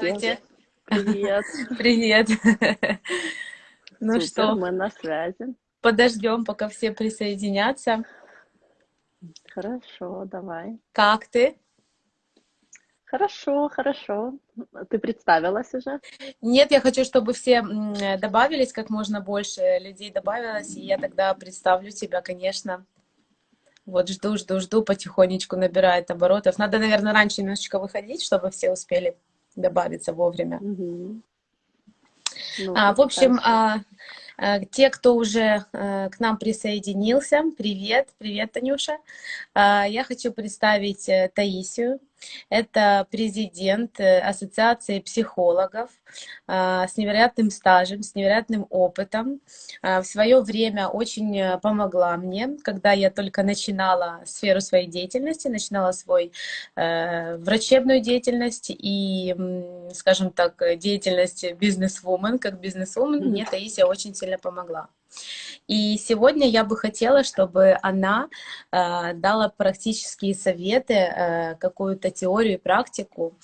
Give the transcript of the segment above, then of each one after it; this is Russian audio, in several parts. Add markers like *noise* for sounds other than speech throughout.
Здравствуйте. Привет. *laughs* Привет. Ну что, мы на связи. подождем, пока все присоединятся. Хорошо, давай. Как ты? Хорошо, хорошо. Ты представилась уже? Нет, я хочу, чтобы все добавились, как можно больше людей добавилось, и я тогда представлю тебя, конечно. Вот жду, жду, жду, потихонечку набирает оборотов. Надо, наверное, раньше немножечко выходить, чтобы все успели добавиться вовремя. Мгм. Ну, А, в общем, хорошо. а, а, те, кто уже а, к нам присоединился, привет, привет, Танюша. А, Я хочу представить э, Таисию. Это президент э, Ассоциации психологов а, с невероятным стажем, с невероятным опытом. А, В свое время очень э, помогла мне, когда я только начинала сферу своей деятельности, начинала свой э, врачебную деятельность и, скажем так, деятельность бизнес-вумен. Как бизнес-вумен мне Таисия очень сильно помогла. И сегодня я бы хотела, чтобы она э, дала практические советы, э, какую-то теорию и практику,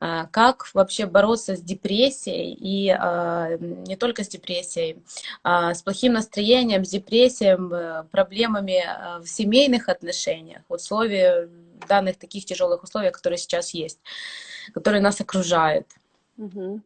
э, как вообще бороться с депрессией и э, не только с депрессией, а с плохим настроением, с депрессией, э, проблемами э, в семейных отношениях, в условиях данных таких тяжелых условиях, которые сейчас есть, которые нас окружают. Мгм.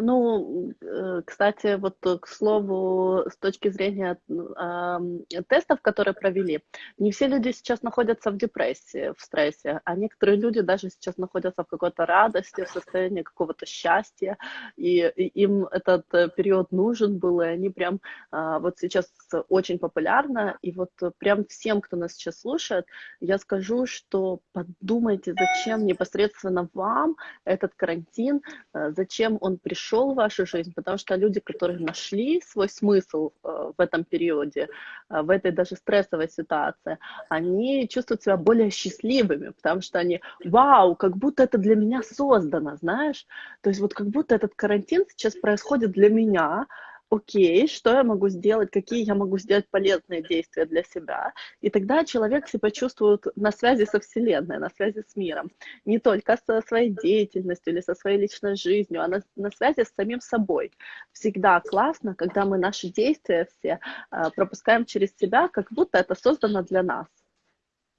Ну, э, кстати, вот э, к слову, с точки зрения ам, тестов, которые провели, не все люди сейчас находятся в депрессии, в стрессе, а некоторые люди даже сейчас находятся в какой-то радости, в состоянии какого-то счастья, и, и им этот э, период нужен был, и они прям а, вот сейчас очень популярны, и вот э, прям всем, кто нас сейчас слушает, я скажу, что подумайте, зачем непосредственно вам этот карантин, э, зачем он пришел в вашу жизнь, потому что люди, которые нашли свой смысл э, в этом периоде, э, в этой даже стрессовой ситуации, они чувствуют себя более счастливыми, потому что они, вау, как будто это для меня создано, знаешь, то есть вот как будто этот карантин сейчас происходит для меня, окей, что я могу сделать, какие я могу сделать полезные действия для себя, и тогда человек себя чувствует на связи со Вселенной, на связи с миром не только со своей деятельностью или со своей личной жизнью, а на, на связи с самим собой. Всегда классно, когда мы наши действия все а, пропускаем через себя, как будто это создано для нас.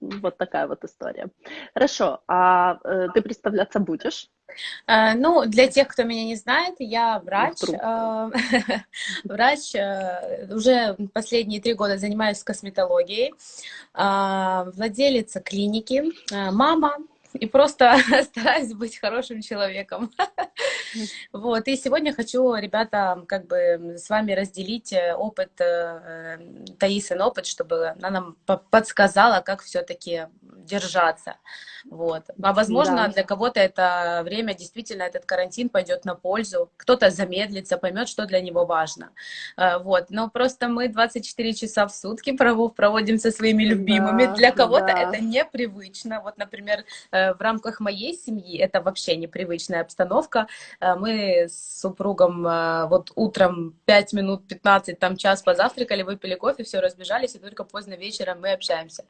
Вот такая вот история. Хорошо, а э, ты представляться будешь? Э, Ну, для тех, кто меня не знает, я врач. Э, *laughs* Врач, э, уже последние три года занимаюсь косметологией, владелица клиники, мама, и просто *laughs* стараюсь быть хорошим человеком. *laughs* Вот, и сегодня хочу, ребята, как бы с вами разделить э, опыт, э, Таисин опыт, чтобы она нам по- подсказала, как все-таки держаться. Вот. А возможно, Да. для кого-то это время, действительно, этот карантин пойдет на пользу. Кто-то замедлится, поймет, что для него важно. Э, Вот. Но просто мы 24 часа в сутки проводим со своими любимыми. Да, Для кого-то да. это непривычно. Вот, например, э, в рамках моей семьи это вообще непривычная обстановка. Э, Мы с супругом э, вот утром 5 минут, 15, там час позавтракали, выпили кофе, все, разбежались, и только поздно вечером мы общаемся.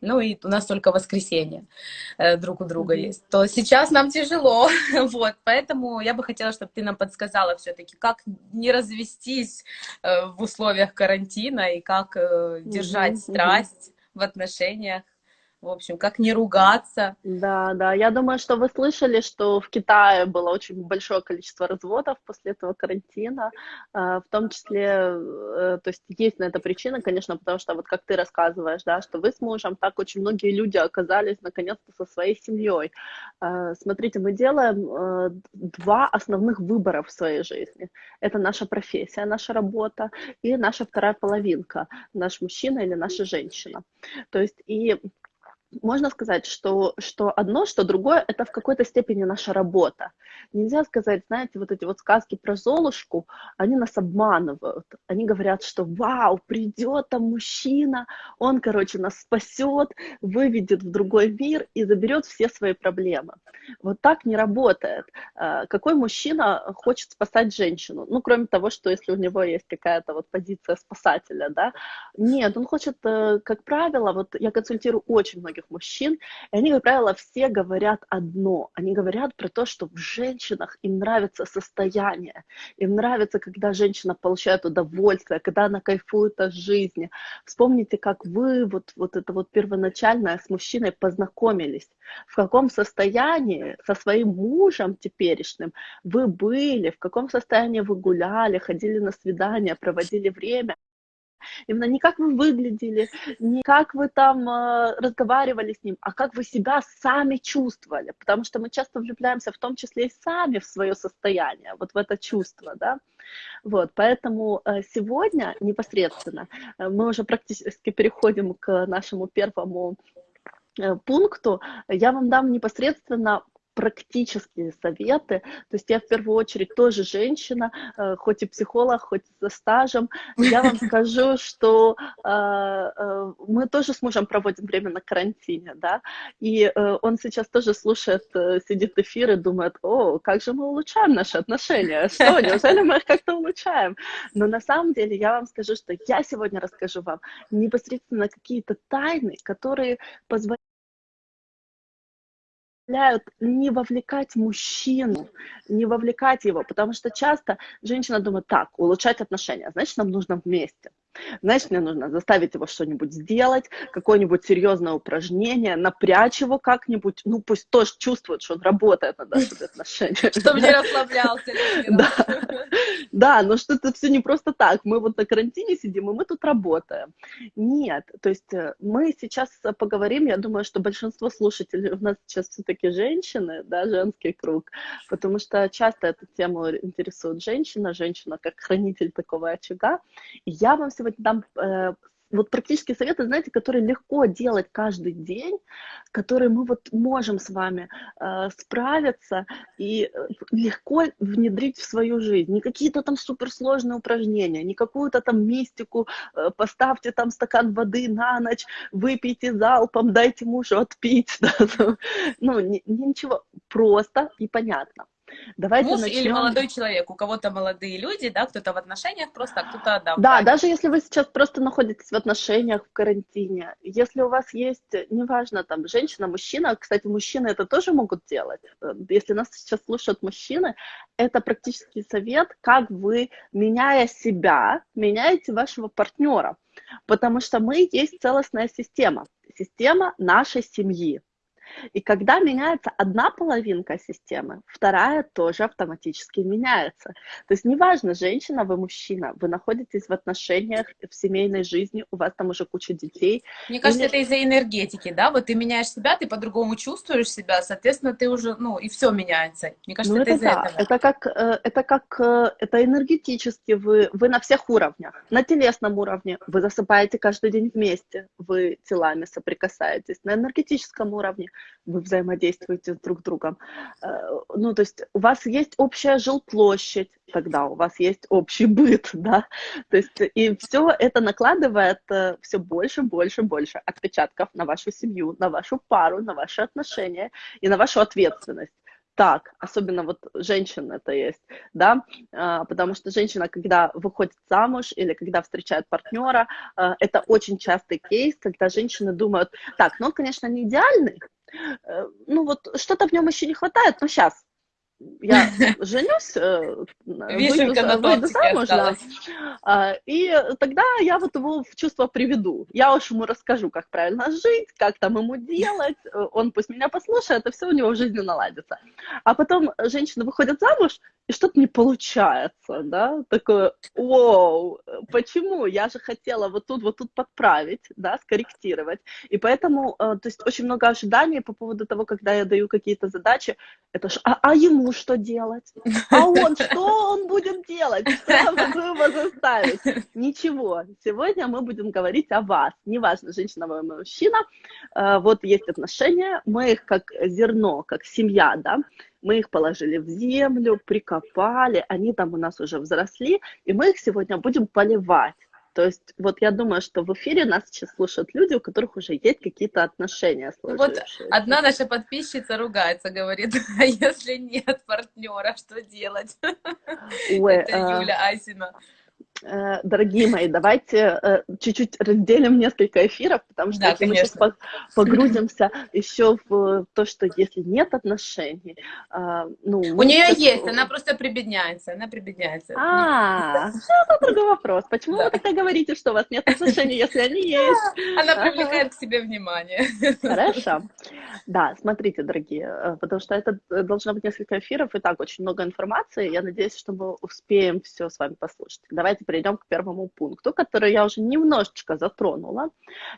Ну и у нас только воскресенье друг у друга Мгм. есть. То сейчас нам тяжело, *laughs* вот, поэтому я бы хотела, чтобы ты нам подсказала все-таки, как не развестись э, в условиях карантина и как э, держать мгм. страсть в отношениях, в общем, как не ругаться. Да, да, я думаю, что вы слышали, что в Китае было очень большое количество разводов после этого карантина, а, в том числе, э, то есть есть на это причина, конечно, потому что вот как ты рассказываешь, да, что вы с мужем, так очень многие люди оказались наконец-то со своей семьей. А, Смотрите, мы делаем э, два основных выбора в своей жизни. Это наша профессия, наша работа и наша вторая половинка, наш мужчина или наша женщина. То есть и можно сказать, что, что одно, что другое, это в какой-то степени наша работа. Нельзя сказать, знаете, вот эти вот сказки про Золушку, они нас обманывают. Они говорят, что вау, придет там мужчина, он, короче, нас спасет, выведет в другой мир и заберет все свои проблемы. Вот так не работает. А, Какой мужчина хочет спасать женщину? Ну, кроме того, что если у него есть какая-то вот позиция спасателя, да? Нет, он хочет, э, как правило, вот я консультирую очень многих многих мужчин, и они, как правило, все говорят одно. Они говорят про то, что в женщинах им нравится состояние, им нравится, когда женщина получает удовольствие, когда она кайфует от жизни. Вспомните, как вы, вот, вот это вот первоначальное с мужчиной познакомились, в каком состоянии со своим мужем теперешним вы были, в каком состоянии вы гуляли, ходили на свидания, проводили время. Именно не как вы выглядели, не как вы там э, разговаривали с ним, а как вы себя сами чувствовали. Потому что мы часто влюбляемся в том числе и сами в свое состояние, вот в это чувство, да. Вот, поэтому э, сегодня непосредственно э, мы уже практически переходим к нашему первому э, пункту. Я вам дам непосредственно практические советы. То есть я в первую очередь тоже женщина, э, хоть и психолог, хоть со стажем. Я вам *laughs* скажу, что э, э, мы тоже с мужем проводим время на карантине, да, и он сейчас тоже слушает, сидит эфир и думает, о, как же мы улучшаем наши отношения, что, неужели мы их как-то улучшаем? Но на самом деле я вам скажу, что я сегодня расскажу вам непосредственно какие-то тайны, которые позволяют позволяют не вовлекать мужчину, не вовлекать его, потому что часто женщина думает, так, улучшать отношения, значит, нам нужно вместе. Значит, мне нужно заставить его что-нибудь сделать, какое-нибудь серьезное упражнение, напрячь его как-нибудь, ну, пусть тоже чувствует, что он работает над нашими *laughs* отношениями. Чтобы не расслаблялся. *laughs* Да, да, но что это все не просто так. Мы вот на карантине сидим, и мы тут работаем. Нет, то есть э, мы сейчас поговорим, я думаю, что большинство слушателей у нас сейчас все-таки женщины, да, женский круг, потому что часто эту тему интересует женщина, женщина как хранитель такого очага. И я вам сегодня сегодня дам э, вот практические советы, знаете, которые легко делать каждый день, которые мы вот можем с вами э, справиться и э, легко внедрить в свою жизнь. Не какие-то там суперсложные упражнения, не какую-то там мистику, э, поставьте там стакан воды на ночь, выпейте залпом, дайте мужу отпить. *laughs* Да, ну, ничего, просто и понятно. Давайте Муж начнем. или молодой человек. У кого-то молодые люди, да, кто-то в отношениях просто, а кто-то да. Да, даже если вы сейчас просто находитесь в отношениях в карантине, если у вас есть, неважно, там, женщина, мужчина, кстати, мужчины это тоже могут делать. Э, если нас сейчас слушают мужчины, это практический совет, как вы, меняя себя, меняете вашего партнера. Потому что мы есть целостная система, система нашей семьи. И когда меняется одна половинка системы, вторая тоже автоматически меняется. То есть неважно, женщина вы мужчина, вы находитесь в отношениях, в семейной жизни, у вас там уже куча детей. Мне кажется, Или... это из-за энергетики, да? Вот ты меняешь себя, ты по-другому чувствуешь себя, соответственно, ты уже, ну, и все меняется. Мне кажется, ну, это, это из-за да. этого. Это как, э, это как, э, это энергетически вы, вы на всех уровнях. На телесном уровне вы засыпаете каждый день вместе, вы телами соприкасаетесь. На энергетическом уровне вы взаимодействуете с друг другом. Э, ну, то есть у вас есть общая жилплощадь, тогда у вас есть общий быт, *laughs* да, то есть и все это накладывает э, все больше, больше, больше отпечатков на вашу семью, на вашу пару, на ваши отношения и на вашу ответственность. Так, особенно вот женщин это есть, да, а, потому что женщина, когда выходит замуж или когда встречает партнера, это очень частый кейс, когда женщины думают, так, ну он, конечно, не идеальный, э, ну вот что-то в нем еще не хватает, но сейчас, я *laughs* женюсь, э, выйду, выйду замуж, да, а, и тогда я вот его в чувство приведу. Я уж ему расскажу, как правильно жить, как там ему делать, он пусть меня послушает, и все у него в жизни наладится. А потом женщина выходит замуж, и что-то не получается, да, такое, вау, почему? Я же хотела вот тут, вот тут подправить, да, скорректировать. И поэтому, э, то есть очень много ожиданий по поводу того, когда я даю какие-то задачи, это ж, а, а ему что делать? *laughs* А он, что он будет делать? Что могу его заставить? *laughs* Ничего. Сегодня мы будем говорить о вас. Неважно, женщина вы мужчина, э, вот есть отношения, мы их как зерно, как семья, да, мы их положили в землю, прикопали, они там у нас уже взросли, и мы их сегодня будем поливать. То есть вот я думаю, что в эфире нас сейчас слушают люди, у которых уже есть какие-то отношения Вот одна наша подписчица ругается, говорит, а если нет партнера, что делать? Ой, Это а... Юля Асина. Э, дорогие мои, давайте э, чуть-чуть разделим несколько эфиров, потому что да, если мы сейчас погрузимся еще в то, что если нет отношений, а, ну... У нее это... есть, она просто прибедняется, она прибедняется. А, это другой вопрос. Почему вы тогда говорите, что у вас нет отношений, если они есть? Она привлекает к себе внимание. Хорошо. Да, смотрите, дорогие, э, потому что это должно быть несколько эфиров, и так очень много информации. Я надеюсь, что мы успеем все с вами послушать. Давайте перейдем к первому пункту, который я уже немножечко затронула.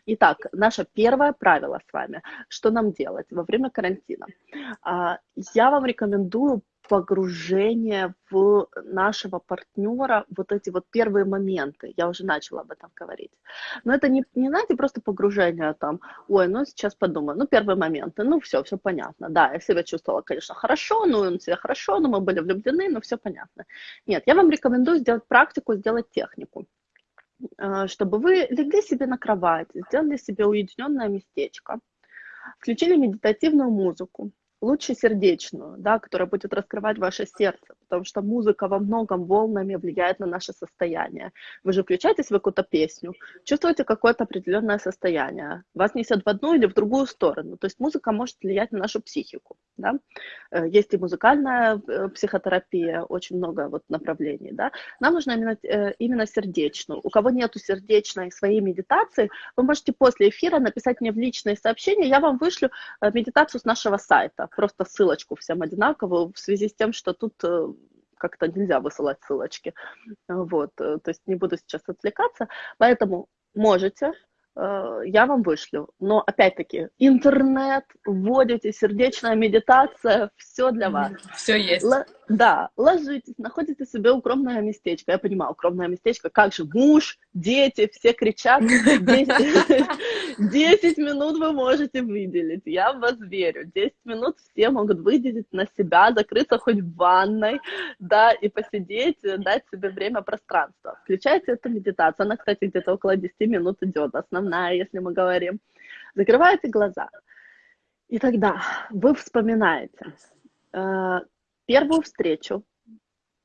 Итак, наше первое правило с вами, что нам делать во время карантина. А, я вам рекомендую погружение в нашего партнера, вот эти вот первые моменты, я уже начала об этом говорить. Но это не, не знаете, просто погружение там, ой, ну сейчас подумаю, ну первые моменты, ну все, все понятно, да, я себя чувствовала, конечно, хорошо, ну он себя хорошо, но мы были влюблены, но все понятно. Нет, я вам рекомендую сделать практику, сделать технику. Э, чтобы вы легли себе на кровать, сделали себе уединенное местечко, включили медитативную музыку, лучше сердечную, да, которая будет раскрывать ваше сердце, потому что музыка во многом волнами влияет на наше состояние. Вы же включаетесь в какую-то песню, чувствуете какое-то определенное состояние, вас несет в одну или в другую сторону. То есть музыка может влиять на нашу психику. Да? Э, есть и музыкальная э, психотерапия, очень много вот направлений. Да? Нам нужно именно, э, именно сердечную. У кого нету сердечной своей медитации, вы можете после эфира написать мне в личные сообщения, я вам вышлю медитацию с нашего сайта, просто ссылочку всем одинаковую в связи с тем, что тут как-то нельзя высылать ссылочки. Вот, то есть не буду сейчас отвлекаться. Поэтому можете я вам вышлю. Но опять-таки, интернет, вводите, сердечная медитация, все для вас. Все есть. Л- да, ложитесь, находите себе укромное местечко. Я понимаю, укромное местечко, как же муж, дети, все кричат. 10 *laughs* минут вы можете выделить, я в вас верю. 10 минут все могут выделить на себя, закрыться хоть в ванной, да, и посидеть, дать себе время, пространство. Включайте эту медитацию. Она, кстати, где-то около 10 минут идет, основная, если мы говорим. Закрываете глаза. И тогда вы вспоминаете, э, первую встречу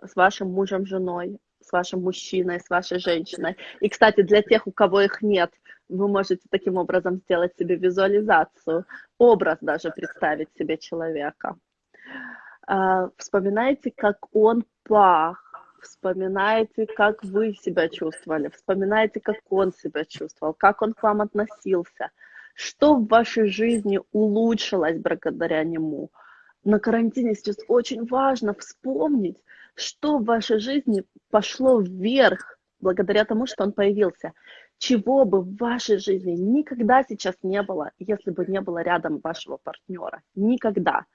с вашим мужем, женой, с вашим мужчиной, с вашей женщиной. И, кстати, для тех, у кого их нет, вы можете таким образом сделать себе визуализацию, образ даже представить себе человека. А, вспоминайте, как он пах, вспоминайте, как вы себя чувствовали, вспоминайте, как он себя чувствовал, как он к вам относился, что в вашей жизни улучшилось благодаря нему – на карантине сейчас очень важно вспомнить, что в вашей жизни пошло вверх благодаря тому, что он появился. Чего бы в вашей жизни никогда сейчас не было, если бы не было рядом вашего партнера. Никогда.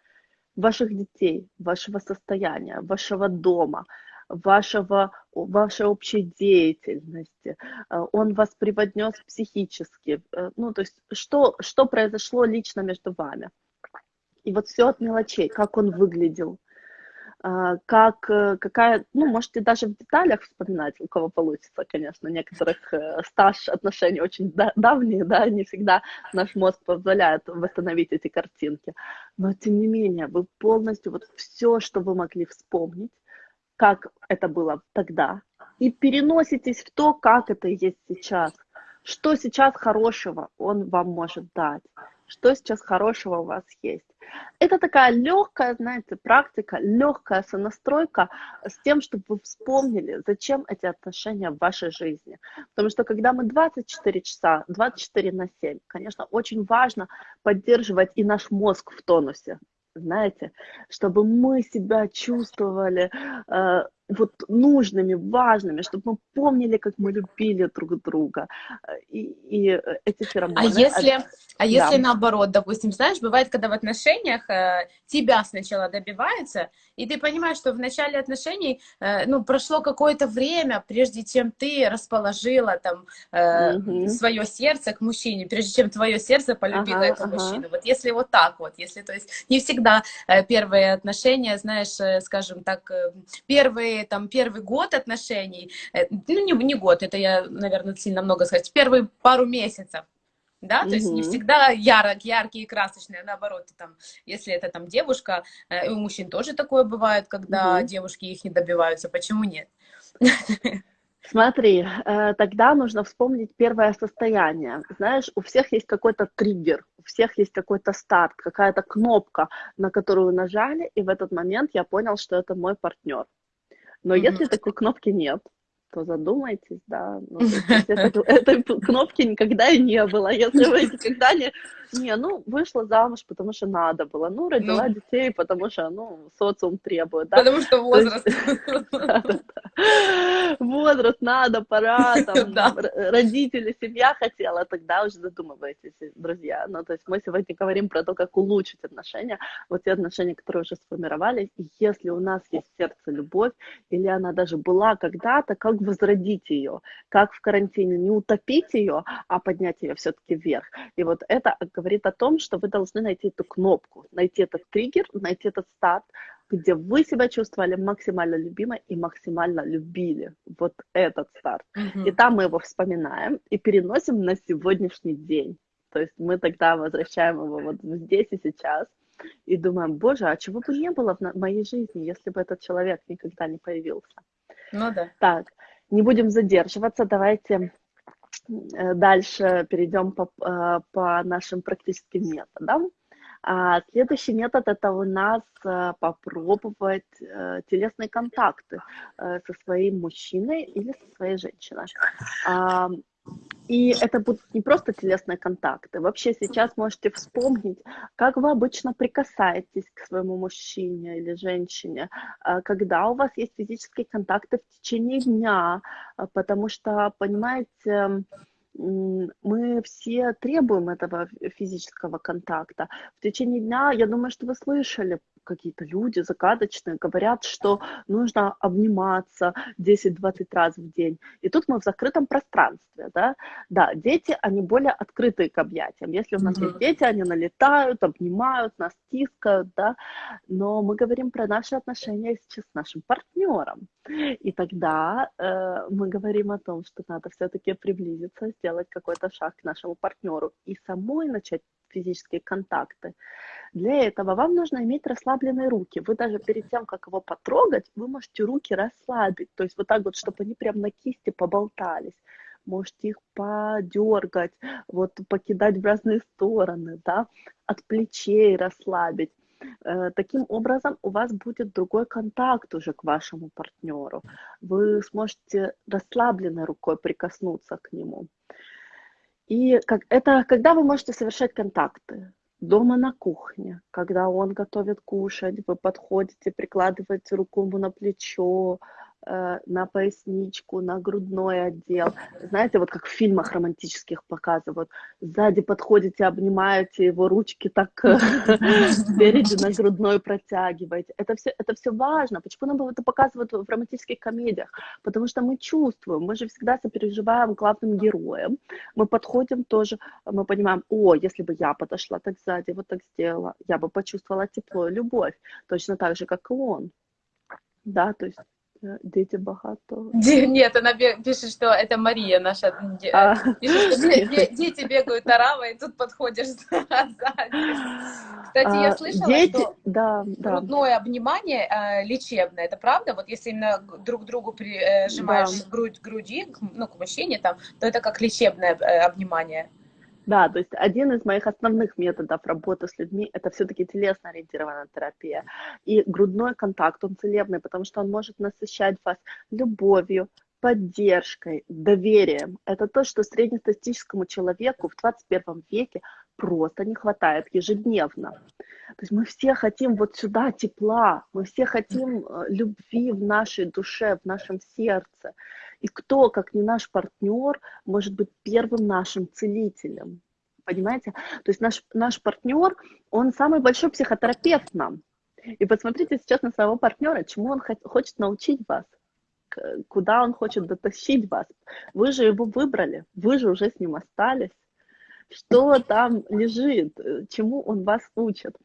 Ваших детей, вашего состояния, вашего дома, вашего, вашей общей деятельности. Э, он вас преподнес психически. Э, ну, то есть, что, что произошло лично между вами. И вот все от мелочей, как он выглядел, а, как, э, какая, ну, можете даже в деталях вспоминать, у кого получится, конечно, некоторых э, стаж отношений очень давние, да, не всегда наш мозг позволяет восстановить эти картинки, но тем не менее, вы полностью, вот все, что вы могли вспомнить, как это было тогда, и переноситесь в то, как это есть сейчас, что сейчас хорошего он вам может дать, что сейчас хорошего у вас есть. Это такая легкая, знаете, практика, легкая сонастройка с тем, чтобы вы вспомнили, зачем эти отношения в вашей жизни. Потому что когда мы 24 часа, 24 на 7, конечно, очень важно поддерживать и наш мозг в тонусе, знаете, чтобы мы себя чувствовали э, вот нужными, важными, чтобы мы помнили, как мы любили друг друга. И, и эти феромоны... А если, а если да. наоборот, допустим, знаешь, бывает, когда в отношениях э, тебя сначала добиваются, и ты понимаешь, что в начале отношений, э, ну, прошло какое-то время, прежде чем ты расположила там э, угу. свое сердце к мужчине, прежде чем твое сердце полюбило ага, этого ага. мужчину. Вот если вот так вот, если, то есть, не всегда э, первые отношения, знаешь, э, скажем так, э, первые там первый год отношений, э, ну не, не год, это я, наверное, сильно много сказать, первые пару месяцев, да, то есть не всегда ярок, яркие и красочные, а наоборот, там, если это там девушка, э, и у мужчин тоже такое бывает, когда девушки их не добиваются, почему нет? Смотри, э, тогда нужно вспомнить первое состояние. Знаешь, у всех есть какой-то триггер, у всех есть какой-то старт, какая-то кнопка, на которую нажали, и в этот момент я понял, что это мой партнер. Но mm-hmm. если такой кнопки нет, то задумайтесь, да. Ну, *laughs* это, этой кнопки никогда и не было. Если вы *laughs* никогда не... Не, ну, вышла замуж, потому что надо было. Ну, родила ну, детей, потому что, ну, социум требует, да. Потому что возраст. *laughs* Возраст надо, пора, там, родители, семья хотела, тогда уже задумывайтесь, друзья. Ну, то есть мы сегодня говорим про то, как улучшить отношения, вот те отношения, которые уже сформировались, и если у нас есть сердце любовь, или она даже была когда-то, как возродить ее, как в карантине не утопить ее, а поднять ее все-таки вверх. И вот это говорит о том, что вы должны найти эту кнопку, найти этот триггер, найти этот старт, где вы себя чувствовали максимально любимой и максимально любили. Вот этот старт. Mm-hmm. И там мы его вспоминаем и переносим на сегодняшний день. То есть мы тогда возвращаем его вот здесь и сейчас и думаем, боже, а чего бы не было в моей жизни, если бы этот человек никогда не появился. Ну да. Так, не будем задерживаться, давайте э, дальше перейдем по, э, по нашим практическим методам. А следующий метод это у нас э, попробовать телесные контакты со своим мужчиной или со своей женщиной. И это будут не просто телесные контакты. Вообще сейчас можете вспомнить, как вы обычно прикасаетесь к своему мужчине или женщине, а, когда у вас есть физические контакты в течение дня, а, потому что, понимаете, мы все требуем этого физического контакта. В течение дня, я думаю, что вы слышали, какие-то люди загадочные говорят, что нужно обниматься 10-20 раз в день. И тут мы в закрытом пространстве, да. Да, дети, они более открытые к объятиям. Если у нас mm-hmm. есть дети, они налетают, обнимают, нас тискают, да. Но мы говорим про наши отношения сейчас с нашим партнером. И тогда э, мы говорим о том, что надо все-таки приблизиться, сделать какой-то шаг к нашему партнеру и самой начать физические контакты. Для этого вам нужно иметь расслабленные руки. Вы даже перед тем, как его потрогать, вы можете руки расслабить. То есть вот так вот, чтобы они прям на кисти поболтались. Можете их подергать, вот покидать в разные стороны, да, от плечей расслабить. Э, таким образом, у вас будет другой контакт уже к вашему партнеру. Вы сможете расслабленной рукой прикоснуться к нему. И как, это когда вы можете совершать контакты? Дома на кухне, когда он готовит кушать, вы подходите, прикладываете руку ему на плечо, на поясничку, на грудной отдел. Знаете, вот как в фильмах романтических показывают. Сзади подходите, обнимаете его ручки так э, *laughs* спереди на грудной протягиваете. Это все, это все важно. Почему нам это показывают в романтических комедиях? Потому что мы чувствуем, мы же всегда сопереживаем главным героям. Мы подходим тоже, мы понимаем, о, если бы я подошла так сзади, вот так сделала, я бы почувствовала тепло и любовь. Точно так же, как и он. Да, то есть Э, дети багато. Нет, она пишет, что это Мария наша. А. Пишет, что дети бегают оравой, и тут подходишь *laughs* сзади. Кстати, я а, слышала, дети... что да, грудное да. обнимание э, лечебное. Это правда? Вот если именно друг другу прижимаешь да. грудь груди, ну, к мужчине, там, то это как лечебное э, обнимание. Да, то есть один из моих основных методов работы с людьми – это все-таки телесно-ориентированная терапия. И грудной контакт, он целебный, потому что он может насыщать вас любовью, поддержкой, доверием. Это то, что среднестатистическому человеку в 21 веке просто не хватает ежедневно. То есть мы все хотим вот сюда тепла, мы все хотим э, любви в нашей душе, в нашем сердце. И кто, как не наш партнер, может быть первым нашим целителем? Понимаете? То есть наш, наш партнер, он самый большой психотерапевт нам. И посмотрите сейчас на своего партнера, чему он хочет научить вас, куда он хочет дотащить вас. Вы же его выбрали, вы же уже с ним остались. Что там лежит, чему он вас учит.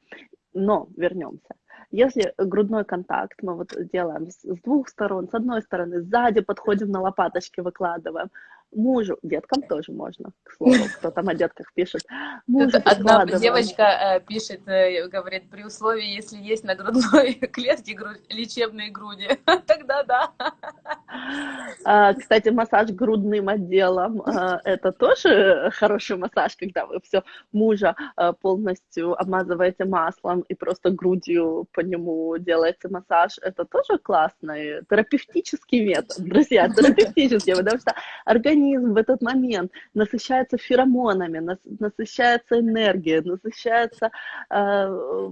Но вернемся. Если грудной контакт мы вот делаем с, двух сторон, с одной стороны, сзади подходим на лопаточки, выкладываем, мужу, деткам тоже можно, к слову, кто там о детках пишет. *laughs* Мужу Одна девочка э, пишет, э, говорит, при условии, если есть на грудной *laughs* клетке грудь, лечебные груди, *laughs* тогда да. А, кстати, массаж грудным отделом а, – это тоже хороший массаж, когда вы все мужа а, полностью обмазываете маслом и просто грудью по нему делаете массаж. Это тоже классный терапевтический метод, друзья, терапевтический, потому что организм в этот момент насыщается феромонами, насыщается энергией, насыщается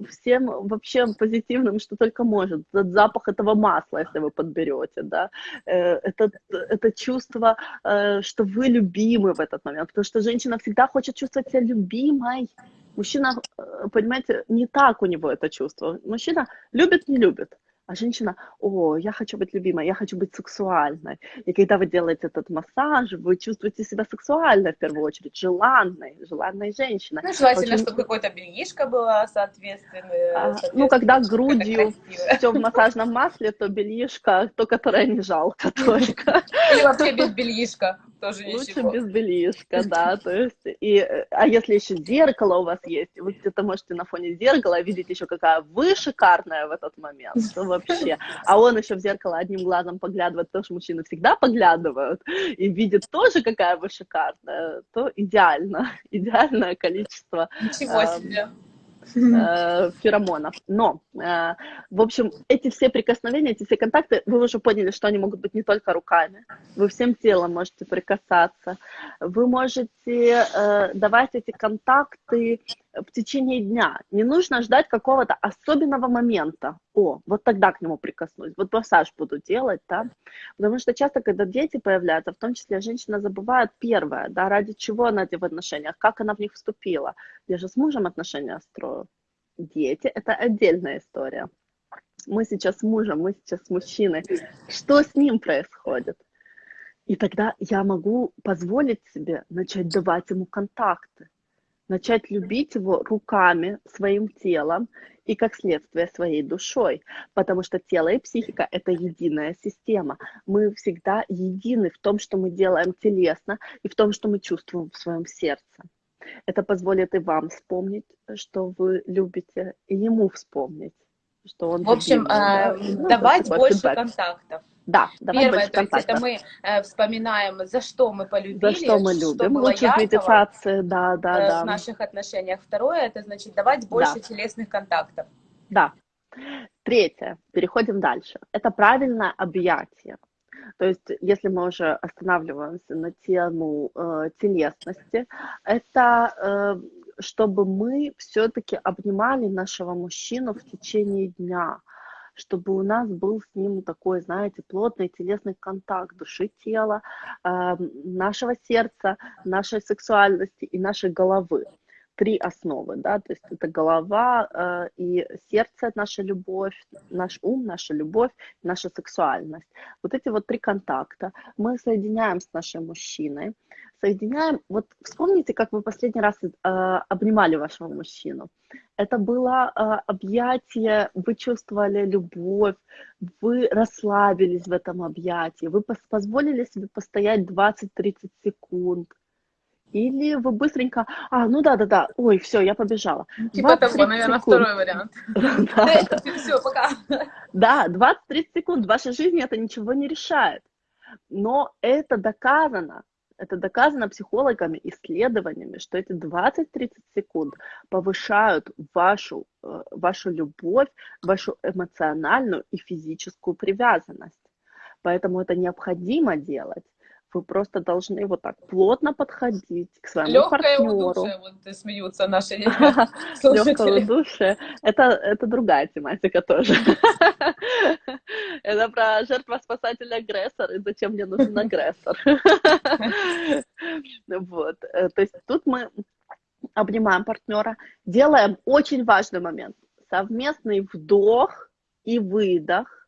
всем вообще позитивным, что только может. Запах этого масла, если вы подберете, да, э, это, это чувство, э, что вы любимы в этот момент, потому что женщина всегда хочет чувствовать себя любимой. Мужчина, э, понимаете, не так у него это чувство. Мужчина любит, не любит. А женщина, о, я хочу быть любимой, я хочу быть сексуальной. И когда вы делаете этот массаж, вы чувствуете себя сексуальной в первую очередь, желанной, желанной женщиной. Ну, желательно, Очень... чтобы какое-то бельишко было соответственно. А, ну, когда грудью все в массажном масле, то бельишко, то, которое не жалко *laughs* *laughs* только. Или вообще без бельишка тоже Лучше ничего. без бельишка, *laughs* да, то есть, и, а если еще зеркало у вас есть, вы где-то можете на фоне зеркала видеть еще какая вы шикарная в этот момент, то вообще, а он еще в зеркало одним глазом поглядывает, потому что мужчины всегда поглядывают, и видит тоже, какая вы шикарная, то идеально, *laughs* идеальное количество. Ничего себе. Э, феромонов. Но, э, в общем, эти все прикосновения, эти все контакты, вы уже поняли, что они могут быть не только руками. Вы всем телом можете прикасаться. Вы можете э, давать эти контакты в течение дня. Не нужно ждать какого-то особенного момента. О, вот тогда к нему прикоснусь, вот массаж буду делать, да. Потому что часто, когда дети появляются, в том числе женщина забывает первое, да, ради чего она в отношениях, как она в них вступила. Я же с мужем отношения строю. Дети – это отдельная история. Мы сейчас с мужем, мы сейчас с мужчиной. Что с ним происходит? И тогда я могу позволить себе начать давать ему контакты начать любить его руками, своим телом и, как следствие, своей душой. Потому что тело и психика – это единая система. Мы всегда едины в том, что мы делаем телесно и в том, что мы чувствуем в своем сердце. Это позволит и вам вспомнить, что вы любите, и ему вспомнить, что он В общем, любимый, э, давать больше фидбэк. контактов. Да, давай Первое, то есть это мы э, вспоминаем, за что мы полюбили, за что мы любим, лучше медитации, да, да, э, да. В наших отношениях. Второе, это значит давать больше да. телесных контактов. Да. Третье, переходим дальше. Это правильное объятие. То есть, если мы уже останавливаемся на тему э, телесности, это э, чтобы мы все-таки обнимали нашего мужчину в течение дня чтобы у нас был с ним такой, знаете, плотный телесный контакт души, тела, э, нашего сердца, нашей сексуальности и нашей головы. Три основы, да, то есть это голова э, и сердце, наша любовь, наш ум, наша любовь, наша сексуальность. Вот эти вот три контакта мы соединяем с нашим мужчиной, соединяем. Вот вспомните, как вы последний раз э, обнимали вашего мужчину. Это было э, объятие, вы чувствовали любовь, вы расслабились в этом объятии, вы позволили себе постоять 20-30 секунд. Или вы быстренько, а, ну да, да, да, ой, все, я побежала. Типа того, наверное, секунд. второй вариант. *laughs* Все, пока. Да, 20-30 секунд в вашей жизни это ничего не решает. Но это доказано. Это доказано психологами, исследованиями, что эти 20-30 секунд повышают вашу, э, вашу любовь, вашу эмоциональную и физическую привязанность. Поэтому это необходимо делать. Вы просто должны вот так плотно подходить к своему Легкое партнеру. Легкое вот смеются наши *laughs* Легкое удушие. Это, это другая тематика тоже. *laughs* Это про жертва-спасатель-агрессор и зачем мне нужен *laughs* агрессор. Вот. Э, то есть тут мы обнимаем партнера, делаем очень важный момент. Совместный вдох и выдох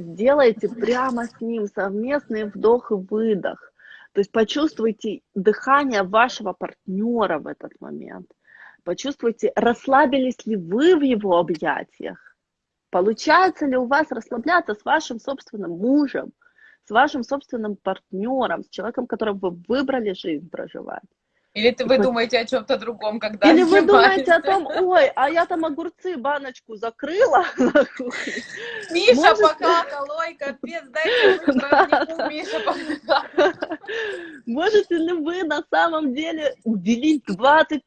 сделайте прямо с ним совместный вдох и выдох. То есть почувствуйте дыхание вашего партнера в этот момент. Почувствуйте, расслабились ли вы в его объятиях. Получается ли у вас расслабляться с вашим собственным мужем, с вашим собственным партнером, с человеком, которым вы выбрали жизнь проживать. Или ты, вы думаете о чем-то другом, когда Или вы думаете о том, ой, а я там огурцы баночку закрыла *laughs* на кухне. Миша Может- покакал, ой, капец, дайте быстро *laughs* Миша покакал. Можете ли вы на самом деле уделить 20-30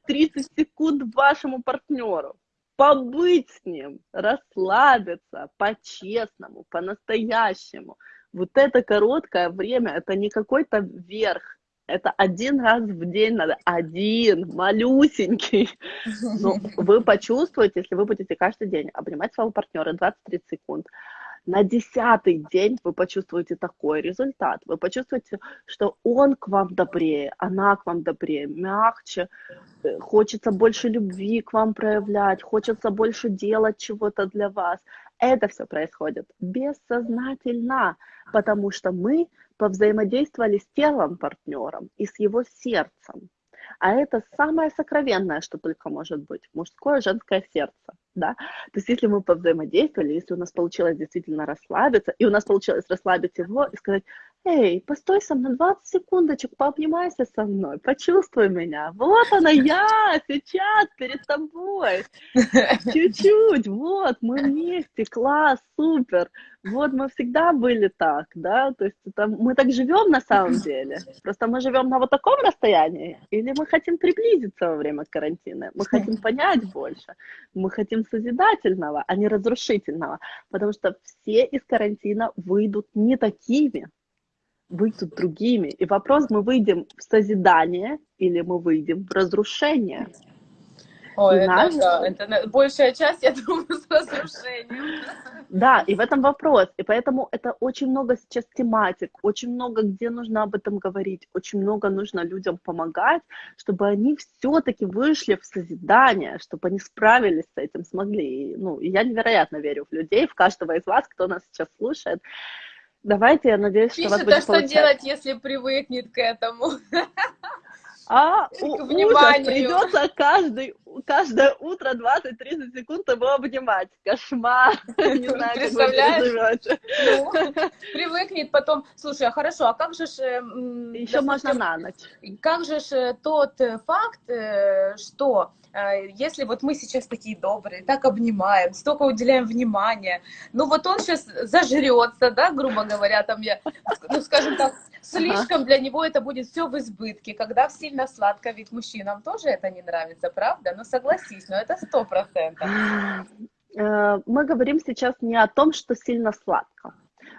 секунд вашему партнеру? Побыть с ним, расслабиться по-честному, по-настоящему. Вот это короткое время, это не какой-то верх, это один раз в день надо, один, малюсенький. Но вы почувствуете, если вы будете каждый день обнимать своего партнера 20-30 секунд, на десятый день вы почувствуете такой результат. Вы почувствуете, что он к вам добрее, она к вам добрее, мягче, э, хочется больше любви к вам проявлять, хочется больше делать чего-то для вас. Это все происходит бессознательно, потому что мы повзаимодействовали с телом партнером и с его сердцем. А это самое сокровенное, что только может быть, мужское, женское сердце, да. То есть если мы повзаимодействовали, если у нас получилось действительно расслабиться, и у нас получилось расслабить его и сказать, эй, постой со мной 20 секундочек, пообнимайся со мной, почувствуй меня, вот она я, сейчас перед тобой, чуть-чуть, вот, мы вместе, класс, супер, вот мы всегда были так, да, то есть это, мы так живем на самом деле, просто мы живем на вот таком расстоянии, или мы хотим приблизиться во время карантина, мы хотим понять больше, мы хотим созидательного, а не разрушительного, потому что все из карантина выйдут не такими, выйдут другими. И вопрос, мы выйдем в созидание или мы выйдем в разрушение. Ой, это, наш- да, это большая часть, я думаю, с разрушением. Да, и в этом вопрос. И поэтому это очень много сейчас тематик, очень много где нужно об этом говорить, очень много нужно людям помогать, чтобы они все-таки вышли в созидание, чтобы они справились с этим, смогли. И, ну, и я невероятно верю в людей, в каждого из вас, кто нас сейчас слушает. Давайте, я надеюсь, что у вас Пишет, а будет что получаться. делать, если привыкнет к этому? А, у- ужас, придется каждый, каждое утро 20-30 секунд его обнимать. Кошмар. *laughs* Не знаю, как Представляешь? переживете. Ну, привыкнет потом. Слушай, а хорошо, а как же ж, э, Еще можно допустим, на ночь. как же ж э, тот э, факт, что если вот мы сейчас такие добрые, так обнимаем, столько уделяем внимания, ну вот он сейчас зажрется, да, грубо говоря, там я, ну скажем так, слишком для него это будет все в избытке, когда сильно сладко, ведь мужчинам тоже это не нравится, правда? Ну согласись, но это сто процентов. Э, Мы говорим сейчас не о том, что сильно сладко.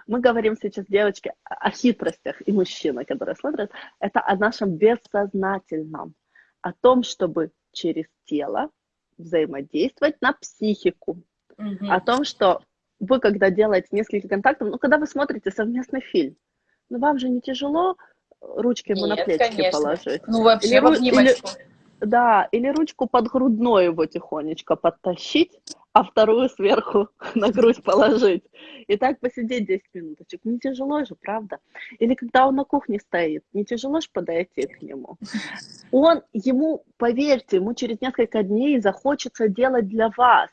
Мы говорим сейчас, девочки, о хитростях и мужчины, которые смотрят. Это о нашем бессознательном. О том, чтобы через тело взаимодействовать на психику. Мгм. о том, что вы, когда делаете несколько контактов, ну, когда вы смотрите совместный фильм, ну, вам же не тяжело ручки ему на Нет, плечики конечно. положить. Ну вообще Или в ру- обнимочку. Да, или ручку под грудной его тихонечко подтащить, а вторую сверху *laughs* на грудь положить. И так посидеть 10 минуточек. Не тяжело же, правда? Или когда он на кухне стоит, не тяжело же подойти к нему. Он, ему, поверьте, ему через несколько дней захочется делать для вас.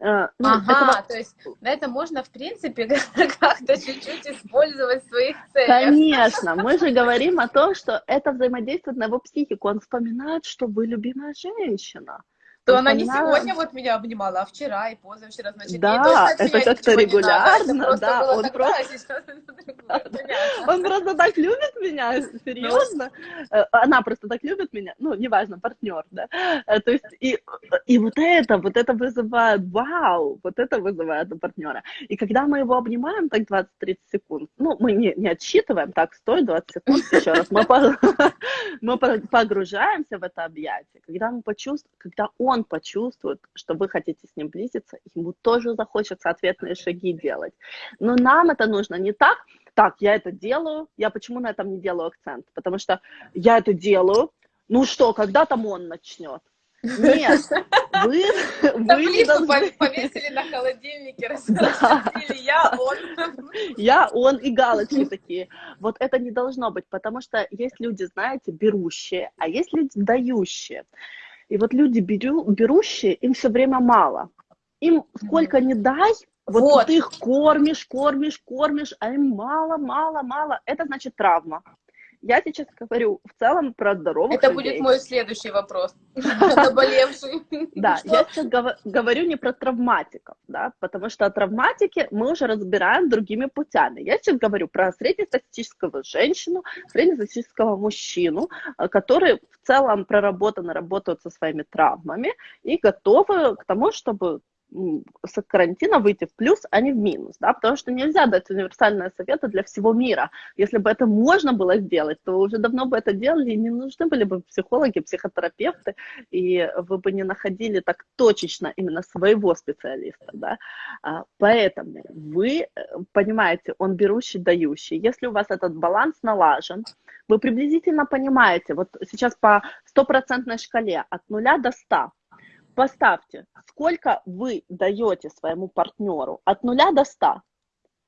Э, ну, Ага, этого- то есть на это можно, в принципе, *laughs* как-то чуть-чуть использовать в своих целях. Конечно, мы же говорим о том, что это взаимодействует на его психику. Он вспоминает, что вы любимая женщина. То Он она не сегодня вот меня обнимала, а вчера и позавчера, значит, Да, это как-то надо. регулярно, да, он тогда, просто- а. Он просто так любит меня, серьезно. Э, Она просто так любит меня, ну, неважно, партнер, да. Э, То есть, и, и вот это, вот это вызывает, вау, вот это вызывает у партнера. И когда мы его обнимаем так 20-30 секунд, ну, мы не, не отсчитываем, так, стой, 20 секунд, еще раз, мы, по- *laughs* мы по- погружаемся в это объятие, когда мы почувствуем, когда он почувствует, что вы хотите с ним близиться, ему тоже захочется ответные шаги делать. Но нам это нужно не так, так, я это делаю, я почему на этом не делаю акцент? Потому что я это делаю, ну что, когда там он начнет? Нет, вы, *laughs* вы должны... пов- повесили на холодильнике, *laughs* распределили я, он. Я, он и галочки такие. Вот это не должно быть, потому что есть люди, знаете, берущие, а есть люди дающие. И вот люди беру, берущие, им все время мало. Им сколько не дай, вот, Вот. ты их кормишь, кормишь, кормишь, а им мало, мало, мало. Это значит травма. Я сейчас говорю в целом про здоровых Это людей. будет мой следующий вопрос. *laughs* Заболевший. Да, я сейчас говорю не про травматиков, да, потому что травматики мы уже разбираем другими путями. Я сейчас говорю про среднестатистического женщину, среднестатистического мужчину, э, которые в целом проработаны, работают со своими травмами и готовы к тому, чтобы с карантина выйти в плюс, а не в минус, да, потому что нельзя дать универсальные советы для всего мира. Если бы это можно было сделать, то уже давно бы это делали, и не нужны были бы психологи, психотерапевты, и вы бы не находили так точечно именно своего специалиста, да. А, поэтому вы э, понимаете, он берущий, дающий. Если у вас этот баланс налажен, вы приблизительно понимаете, вот сейчас по стопроцентной шкале от нуля до ста поставьте, сколько вы даете своему партнеру от нуля до 100.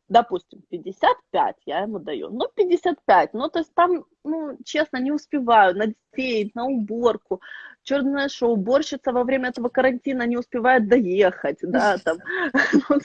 Допустим, 55 я ему даю. Ну, 55. Ну, то есть там, ну, честно, не успеваю на детей, на уборку, черное шоу, уборщица во время этого карантина не успевает доехать, да, *laughs* там, *laughs*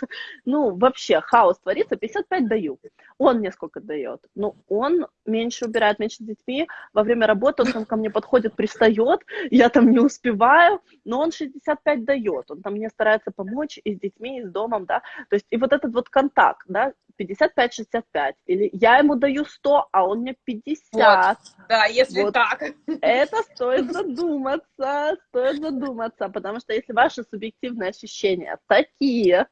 ну, вообще хаос творится, 55 даю. Он мне сколько дает? Ну, он меньше убирает, меньше с детьми, во время работы он ко мне подходит, пристает, я там не успеваю, но он 65 дает, он там мне старается помочь и с детьми, и с домом, да, то есть и вот этот вот контакт, да, 55-65, или я ему даю 100, а он мне 50. Вот, да, если вот. так. Это стоит задуматься, стоит задуматься, потому что если ваши субъективные ощущения такие,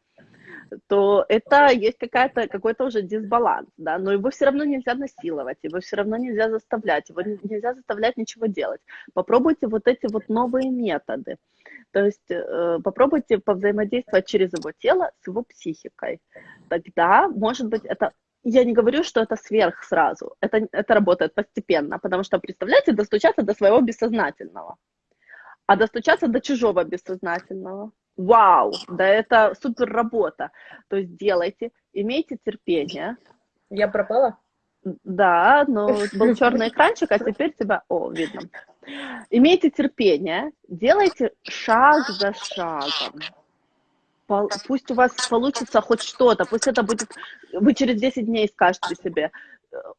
то это есть какая-то, какой-то уже дисбаланс, да, но его все равно нельзя насиловать, его все равно нельзя заставлять, его нельзя заставлять ничего делать. Попробуйте вот эти вот новые методы. То есть э, попробуйте повзаимодействовать через его тело с его психикой. Тогда, может быть, это я не говорю, что это сверх сразу. Это, это работает постепенно, потому что, представляете, достучаться до своего бессознательного, а достучаться до чужого бессознательного. Вау, да это супер работа. То есть делайте, имейте терпение. Я пропала? Да, но был черный экранчик, а теперь тебя... О, видно. Имейте терпение, делайте шаг за шагом. Пусть у вас получится хоть что-то, пусть это будет... Вы через 10 дней скажете себе,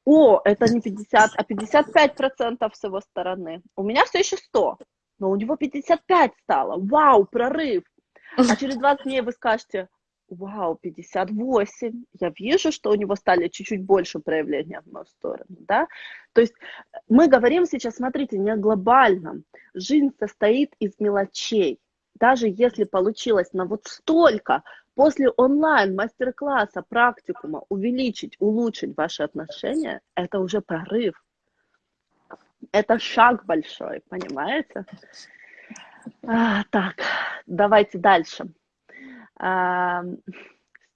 о, это не 50, а 55 процентов с его стороны. У меня все еще 100, но у него 55 стало. Вау, прорыв. А через 20 дней вы скажете, вау, 58, я вижу, что у него стали чуть-чуть больше проявления в мою сторону, да, то есть мы говорим сейчас, смотрите, не о глобальном, жизнь состоит из мелочей, даже если получилось на вот столько, после онлайн мастер-класса, практикума увеличить, улучшить ваши отношения, это уже прорыв, это шаг большой, понимаете? А, так, давайте дальше. *laughs*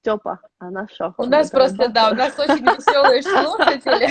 Степа, а на что? У нас просто, да, у нас очень веселые *laughs* слушатели.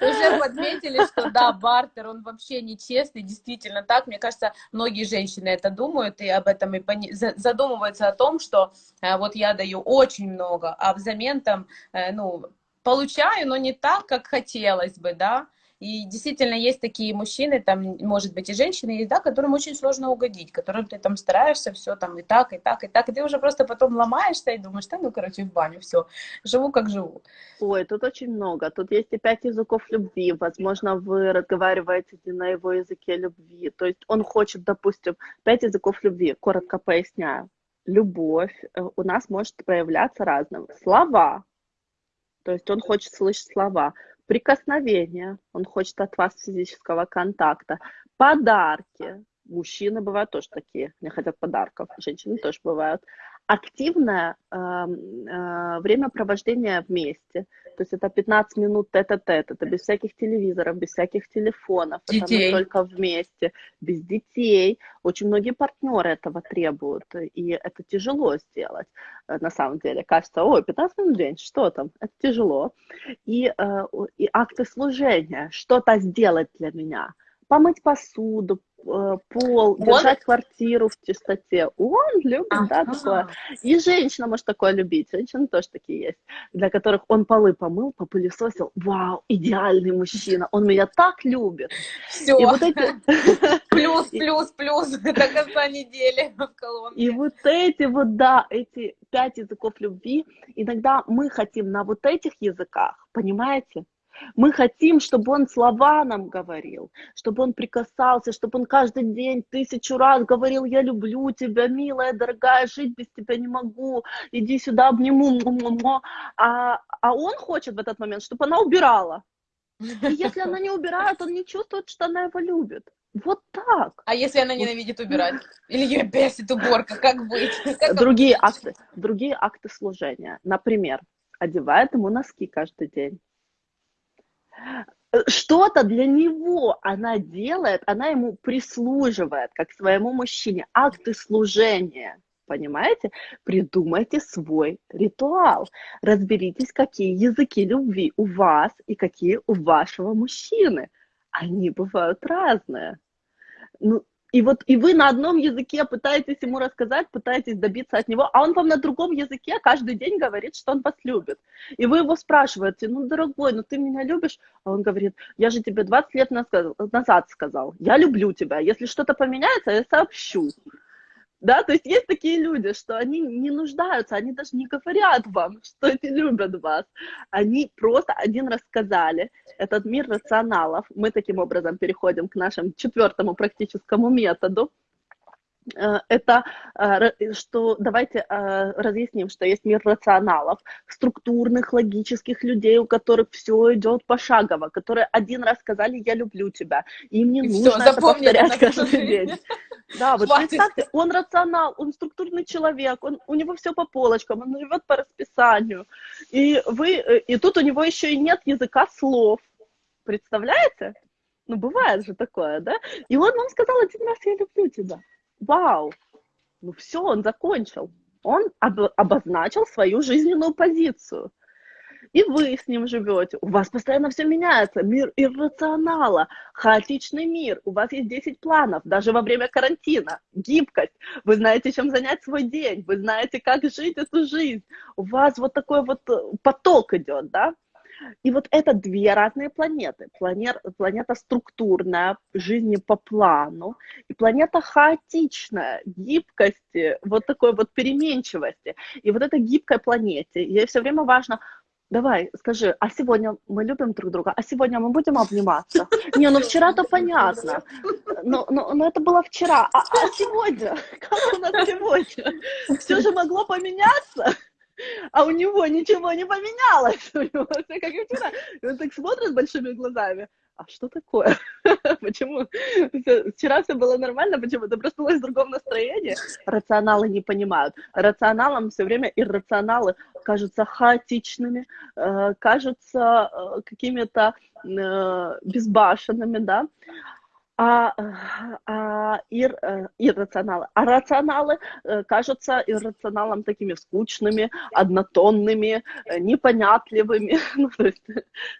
Уже подметили, что да, бартер, он вообще нечестный, действительно так. Мне кажется, многие женщины это думают и об этом и задумываются о том, что э, вот я даю очень много, а взамен там, э, ну, получаю, но не так, как хотелось бы, да. И действительно есть такие мужчины, там, может быть, и женщины, да, которым очень сложно угодить, которым ты там стараешься все там и так, и так, и так, и ты уже просто потом ломаешься и думаешь, да, ну, короче, в баню, все, живу как живу. Ой, тут очень много. Тут есть и пять языков любви. Возможно, вы разговариваете на его языке любви. То есть он хочет, допустим, пять языков любви. Коротко поясняю. Любовь э, у нас может проявляться разным. Слова. То есть он хочет слышать слова прикосновения, он хочет от вас физического контакта, подарки, мужчины бывают тоже такие, не хотят подарков, женщины тоже бывают, активное э, э, времяпровождение вместе. То есть это 15 минут тет-а-тет, это без всяких телевизоров, без всяких телефонов, детей. это только вместе, без детей. Очень многие партнеры этого требуют, и это тяжело сделать. Э, на самом деле кажется, ой, 15 минут в день, что там? Это тяжело. И, э, и акты служения, что-то сделать для меня – помыть посуду, пол, он? держать квартиру в чистоте. Он любит, а, да, такое. И женщина может такое любить. Женщины тоже такие есть, для которых он полы помыл, попылесосил. Вау, идеальный мужчина. Он меня так любит. Все. И вот эти... *laughs* Плюс, плюс, плюс *laughs* до конца недели *laughs* в колонке. И вот эти вот, да, эти пять языков любви, иногда мы хотим на вот этих языках, понимаете? Мы хотим, чтобы он слова нам говорил, чтобы он прикасался, чтобы он каждый день тысячу раз говорил, я люблю тебя, милая, дорогая, жить без тебя не могу, иди сюда, обниму. А, а он хочет в этот момент, чтобы она убирала. И если она не убирает, он не чувствует, что она его любит. Вот так. А если она ненавидит убирать? Или ее бесит уборка? Как быть? *laughs* Как другие акты, другие акты служения. Например, одевает ему носки каждый день что-то для него она делает, она ему прислуживает, как своему мужчине, акты служения. Понимаете? Придумайте свой ритуал. Разберитесь, какие языки любви у вас и какие у вашего мужчины. Они бывают разные. Ну, и вот и вы на одном языке пытаетесь ему рассказать, пытаетесь добиться от него, а он вам на другом языке каждый день говорит, что он вас любит. И вы его спрашиваете, ну, дорогой, ну ты меня любишь? А он говорит, я же тебе 20 лет назад сказал, я люблю тебя, если что-то поменяется, я сообщу. Да, то есть есть такие люди, что они не нуждаются, они даже не говорят вам, что они любят вас. Они просто один раз сказали, этот мир рационалов. Мы таким образом переходим к нашему четвертому практическому методу. Э, это э, что давайте э, разъясним, что есть мир рационалов, структурных, логических людей, у которых все идет пошагово, которые один раз сказали «я люблю тебя», им не и нужно все, это повторять каждый день. Да, вот представьте, он рационал, он структурный человек, он, у него все по полочкам, он живет по расписанию, и вы, и тут у него еще и нет языка слов, представляете? Ну, бывает же такое, да? И он вам сказал один раз «я люблю тебя» вау, ну все, он закончил. Он об, обозначил свою жизненную позицию. И вы с ним живете. У вас постоянно все меняется. Мир иррационала, хаотичный мир. У вас есть 10 планов, даже во время карантина. Гибкость. Вы знаете, чем занять свой день. Вы знаете, как жить эту жизнь. У вас вот такой вот э, поток идет, да? И вот это две разные планеты. Планета, планета структурная, жизни по плану, и планета хаотичная, гибкости, вот такой вот переменчивости. И вот этой гибкой планете, ей все время важно, Давай, скажи, а сегодня мы любим друг друга, а сегодня мы будем обниматься? Не, ну вчера-то понятно, но, но, но это было вчера, а, а сегодня? Как у нас сегодня? Все же могло поменяться? А у него ничего не поменялось, *laughs* у него все как вчера. И он так смотрит большими глазами, а что такое? *laughs* Почему? Вчера все было нормально, почему? Ты проснулась в другом настроении? Рационалы не понимают. Рационалам все время иррационалы кажутся хаотичными, э, кажутся э, какими-то э, безбашенными, да а, а ир, э, иррационалы. А рационалы э, кажутся иррационалам такими скучными, однотонными, э, непонятливыми, *laughs* ну, то есть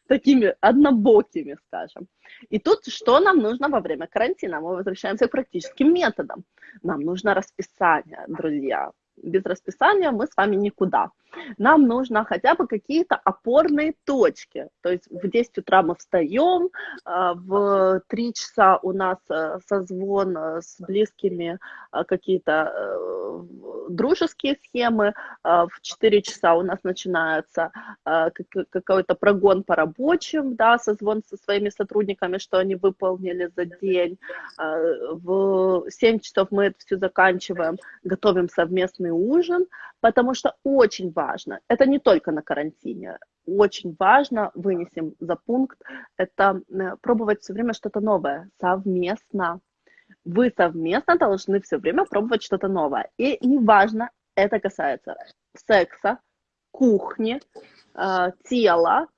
такими однобокими, скажем. И тут что нам нужно во время карантина? Мы возвращаемся к практическим методам. Нам нужно расписание, друзья без расписания мы с вами никуда. Нам нужно хотя бы какие-то опорные точки. То есть в 10 утра мы встаем, а, в 3 часа у нас э, созвон э, с близкими, а, какие-то э, дружеские схемы, а, в 4 часа у нас начинается какой-то прогон по рабочим, да, созвон со своими сотрудниками, что они выполнили за день. В 7 часов мы это все заканчиваем, готовим совместный ужин, потому что очень важно, это не только на карантине, очень важно, вынесем за пункт, это э, пробовать все время что-то новое, совместно. Вы совместно должны все время пробовать что-то новое. И неважно, это касается секса, кухни, э, тела,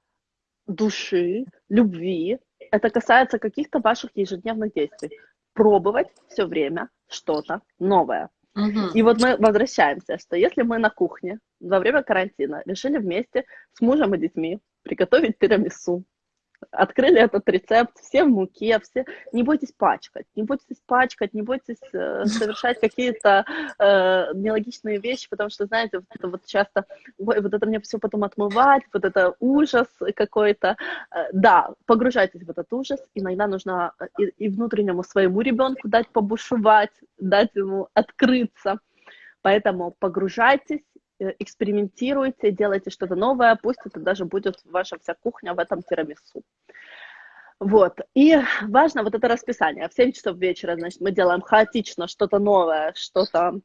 души, любви. Это касается каких-то ваших ежедневных действий. Пробовать все время что-то новое. Угу. И вот мы возвращаемся, что если мы на кухне во время карантина решили вместе с мужем и детьми приготовить тирамису, открыли этот рецепт, все в муке, все, не бойтесь пачкать, не бойтесь пачкать, не бойтесь э, совершать какие-то э, нелогичные вещи, потому что, знаете, вот это вот часто, ой, вот это мне все потом отмывать, вот это ужас какой-то. Э, да, погружайтесь в этот ужас, иногда нужно э, и, и внутреннему своему ребенку дать побушевать, дать ему открыться, поэтому погружайтесь, экспериментируйте, делайте что-то новое, пусть это даже будет ваша вся кухня в этом тирамису. Вот. И важно вот это расписание. В 7 часов вечера, значит, мы делаем хаотично что-то новое, что-то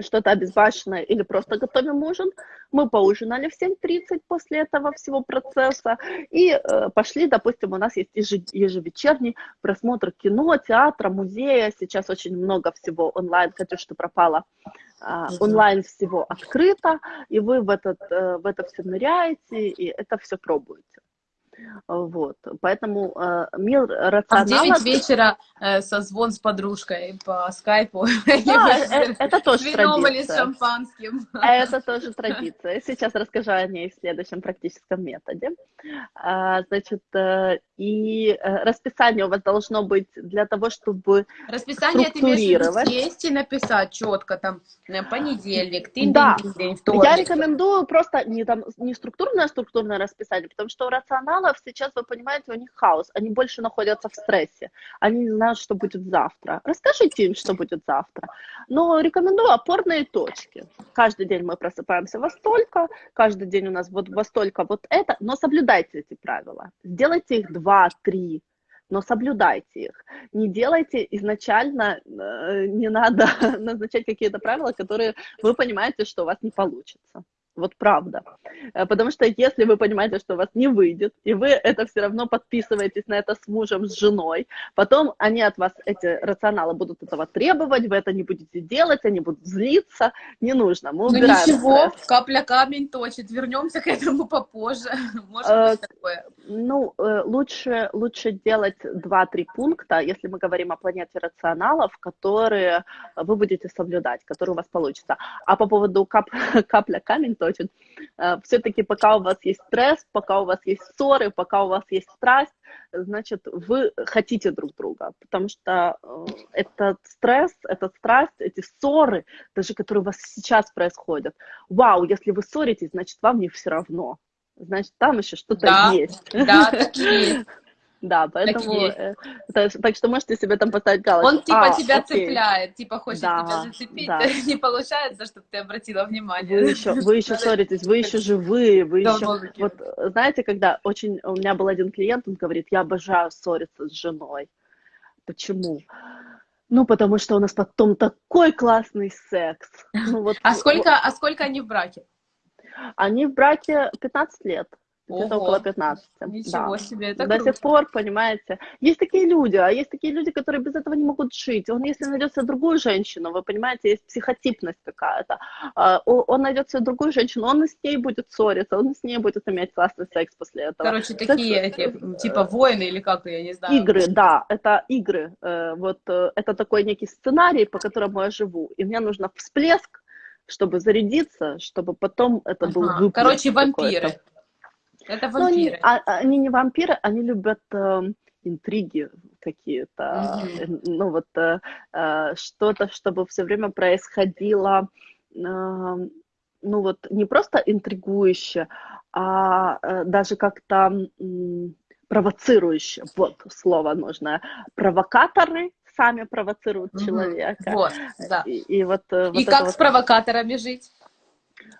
что-то обезбашенное или просто готовим ужин. Мы поужинали в 7.30 после этого всего процесса и э, пошли, допустим, у нас есть ежевечерний просмотр кино, театра, музея. Сейчас очень много всего онлайн, Катюш, что пропало. Э, онлайн всего открыто, и вы в, этот, э, в это все ныряете, и это все пробуете. Вот, поэтому э, мир рационала... А в 9 вечера э, созвон с подружкой по скайпу. *laughs* Да, э, это тоже традиция. или с шампанским. Это тоже традиция. Сейчас расскажу о ней в следующем практическом методе. А, значит, э, и э, расписание у вас должно быть для того, чтобы Расписание ты имеешь сесть и написать четко, там, понедельник, ты да. день, вторник. Я рекомендую просто не, там, не структурное, а структурное расписание, потому что у рационалов сейчас, вы понимаете, у них хаос, они больше находятся в стрессе, они не знают, что будет завтра. Расскажите им, что будет завтра. Но рекомендую опорные точки. Каждый день мы просыпаемся во столько, каждый день у нас вот во столько вот это, но соблюдайте эти правила. Сделайте их два два, три, но соблюдайте их. Не делайте изначально, э, не надо *laughs* назначать какие-то правила, которые вы понимаете, что у вас не получится. Вот правда. Э, потому что если вы понимаете, что у вас не выйдет, и вы это все равно подписываетесь на это с мужем, с женой, потом они от вас, эти рационалы, будут этого требовать, вы это не будете делать, они будут злиться. Не нужно. Мы ну ничего, стресс. капля камень точит. Вернемся к этому попозже. *laughs* Может э, быть такое. Ну, э, лучше, лучше делать 2-3 пункта, если мы говорим о планете рационалов, которые вы будете соблюдать, которые у вас получится. А по поводу кап, *laughs* капля камень, то точен. Э, Все-таки пока у вас есть стресс, пока у вас есть ссоры, пока у вас есть страсть, значит, вы хотите друг друга, потому что э, этот стресс, этот страсть, эти ссоры, даже которые у вас сейчас происходят, вау, если вы ссоритесь, значит, вам не все равно. Значит, там еще что-то да, есть. Да, так есть. Да, поэтому, э, так, так что можете себе там поставить галочку. Он типа а, тебя окей. цепляет, типа хочет да, тебя зацепить, да. *laughs* не получается, чтобы ты обратила внимание. Вы еще, вы еще *laughs* ссоритесь, вы еще живые, вы еще... Вот знаете, когда очень... У меня был один клиент, он говорит, я обожаю ссориться с женой. Почему? Ну, потому что у нас потом такой классный секс. Ну, вот, а, сколько, а сколько они в браке? Они в браке 15 лет где-то около 15. Ничего да. себе, это До круто. сих пор, понимаете. Есть такие люди, а есть такие люди, которые без этого не могут жить. Он, если найдет себе другую женщину, вы понимаете, есть психотипность какая-то. А, он найдет себе другую женщину, он с ней будет ссориться, он с ней будет иметь классный секс после этого. Короче, такие эти, типа воины или как, я не знаю. Игры, да, это игры. Э, вот э, это такой некий сценарий, по которому я живу. И мне нужно всплеск, чтобы зарядиться, чтобы потом это ага. был выплеск. Короче, вампиры. Это вампиры. они, а, они не вампиры, они любят э, интриги какие-то, mm-hmm. ну вот э, э, что-то, чтобы все время происходило, э, ну вот не просто интригующе, а э, даже как-то э, провоцирующе, вот слово нужно, провокаторы сами провоцируют mm-hmm. человека. Вот, да. И, и вот, э, и как вот... с провокаторами жить?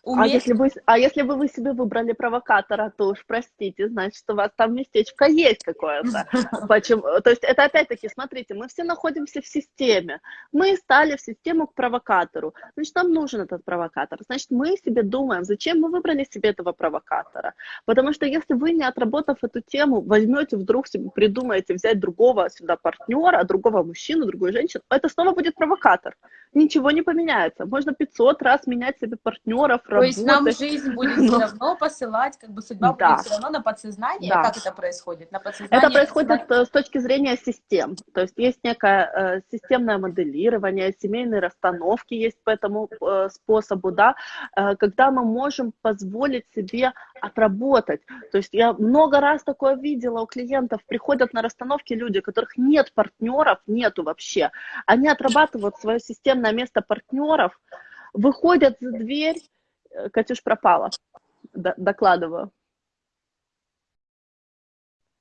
А если, вы, а если бы вы себе выбрали провокатора, то уж простите, значит, у вас там местечко есть какое-то. *laughs* Почему? То есть это опять-таки, смотрите, мы все находимся в системе. Мы стали в систему к провокатору. Значит, нам нужен этот провокатор. Значит, мы себе думаем, зачем мы выбрали себе этого провокатора. Потому что если вы, не отработав эту тему, возьмете вдруг себе, придумаете взять другого сюда партнера, другого мужчину, другую женщину, это снова будет провокатор. Ничего не поменяется. Можно 500 раз менять себе партнеров, то есть нам жизнь будет *laughs* Но... все равно посылать, как бы судьба да. будет все равно на подсознание. Да. Как это происходит? На подсознание, это происходит подсознание... с точки зрения систем. То есть есть некое э, системное моделирование, семейные расстановки есть по этому э, способу, да, э, когда мы можем позволить себе отработать. То есть я много раз такое видела у клиентов, приходят на расстановки люди, у которых нет партнеров, нету вообще. Они отрабатывают свое системное место партнеров, выходят за дверь, Катюш пропала. Д докладываю.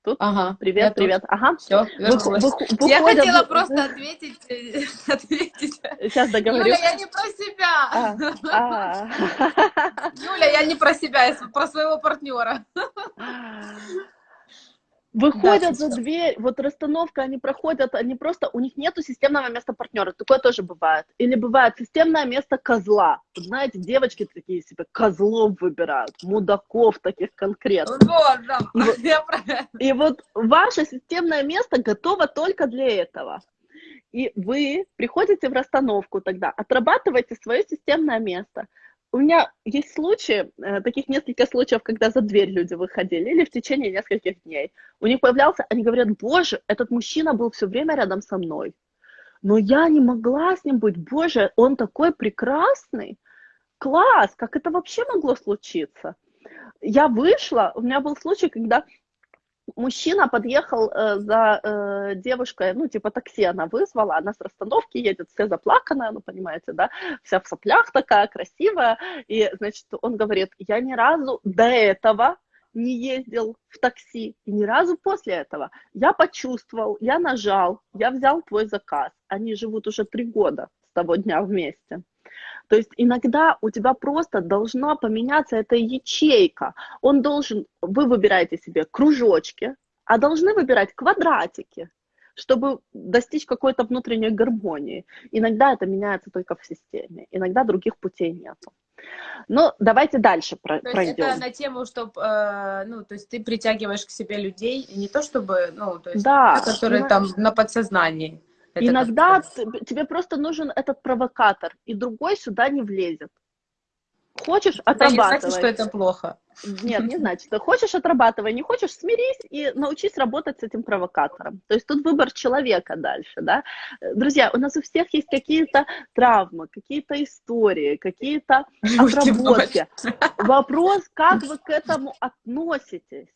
Тут? Ага. Привет, я привет. тут. Ага. Все, Выху- выху- Я выходят- хотела просто ответить, э, *laughs* ответить. Сейчас договорю. Юля, я не про себя. А, Юля, я не про себя, я про своего партнера. *laughs* Выходят Да, за дверь, вот расстановка, они проходят, они просто, у них нету системного места партнера, такое тоже бывает. Или бывает системное место козла. Вот знаете, девочки такие себе козлов выбирают, мудаков таких конкретно. Вот, да. *laughs* Вот. Я про И вот ваше системное место готово только для этого. И вы приходите в расстановку тогда, отрабатываете свое системное место. У меня есть случаи, э, таких несколько случаев, когда за дверь люди выходили, или в течение нескольких дней. У них появлялся, они говорят, боже, этот мужчина был все время рядом со мной. Но я не могла с ним быть. Боже, он такой прекрасный. Класс, как это вообще могло случиться? Я вышла, у меня был случай, когда мужчина подъехал э, за э, девушкой, ну, типа такси она вызвала, она с расстановки едет, вся заплаканная, ну, понимаете, да, вся в соплях такая, красивая, и, значит, он говорит, я ни разу до этого не ездил в такси, и ни разу после этого. Я почувствовал, я нажал, я взял твой заказ. Они живут уже три года с того дня вместе. То есть иногда у тебя просто должна поменяться эта ячейка. Он должен, вы выбираете себе кружочки, а должны выбирать квадратики, чтобы достичь какой-то внутренней гармонии. Иногда это меняется только в системе, иногда других путей нет. Ну, давайте дальше про- То есть пройдем. это на тему, чтобы, ну, то есть ты притягиваешь к себе людей, не то чтобы, ну, то есть, Да, которые ина- там на подсознании. Это Иногда тебе просто нужен этот провокатор, и другой сюда не влезет. Хочешь, это не значит, отрабатывай. что это плохо. Нет, не значит. Хочешь, отрабатывай, не хочешь, смирись и научись работать с этим провокатором. То есть тут выбор человека дальше, да. Друзья, у нас у всех есть какие-то травмы, какие-то истории, какие-то отработки. Вопрос, как вы к этому относитесь?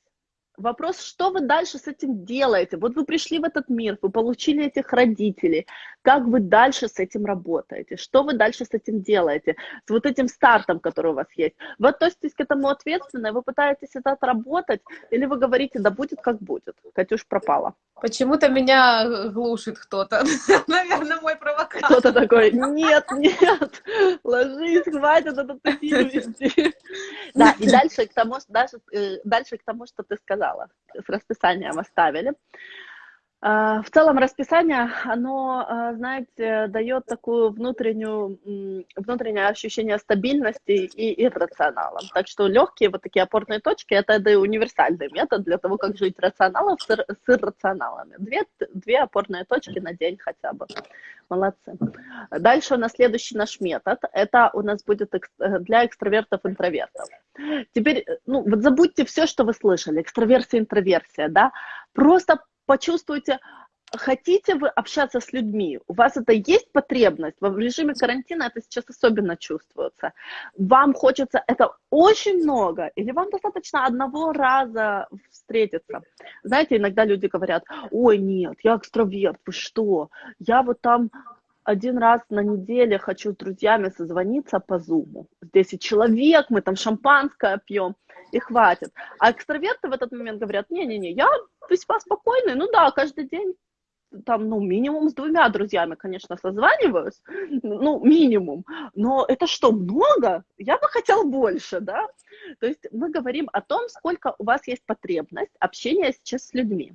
Вопрос, что вы дальше с этим делаете? Вот вы пришли в этот мир, вы получили этих родителей. Как вы дальше с этим работаете? Что вы дальше с этим делаете? С вот этим стартом, который у вас есть. Вы относитесь к этому ответственно, и вы пытаетесь это отработать, или вы говорите, да будет как будет. Катюш пропала. Почему-то меня глушит кто-то. *laughs* Наверное, мой провокатор. Кто-то такой, нет, нет, ложись, хватит этот. *laughs* Да, и дальше к тому, даже, э, дальше к тому, что ты сказала, с расписанием оставили. А, В целом расписание, оно, а, знаете, дает такую внутреннюю, внутреннее ощущение стабильности и иррационала. Так что легкие вот такие опорные точки, это да и универсальный метод для того, как жить рационалом с, с иррационалами. Две, две опорные точки на день хотя бы. Молодцы. Дальше у нас следующий наш метод. Это у нас будет э, для экстравертов-интровертов. Теперь, э, ну, вот забудьте все, что вы слышали. Экстраверсия, интроверсия, да. Просто почувствуйте, хотите вы общаться с людьми, у вас это есть потребность, в режиме карантина это сейчас особенно чувствуется. Вам хочется это очень много, или вам достаточно одного раза встретиться. Знаете, иногда люди говорят, ой, нет, я экстраверт, вы что, я вот там один раз на неделе хочу с друзьями созвониться по зуму. С 10 человек, мы там шампанское пьем, и хватит. А экстраверты в этот момент говорят, не-не-не, я весьма спокойный, ну да, каждый день там, ну, минимум с двумя друзьями, конечно, созваниваюсь, ну, минимум, но это что, много? Я бы хотел больше, да? То есть мы говорим о том, сколько у вас есть потребность общения сейчас с людьми.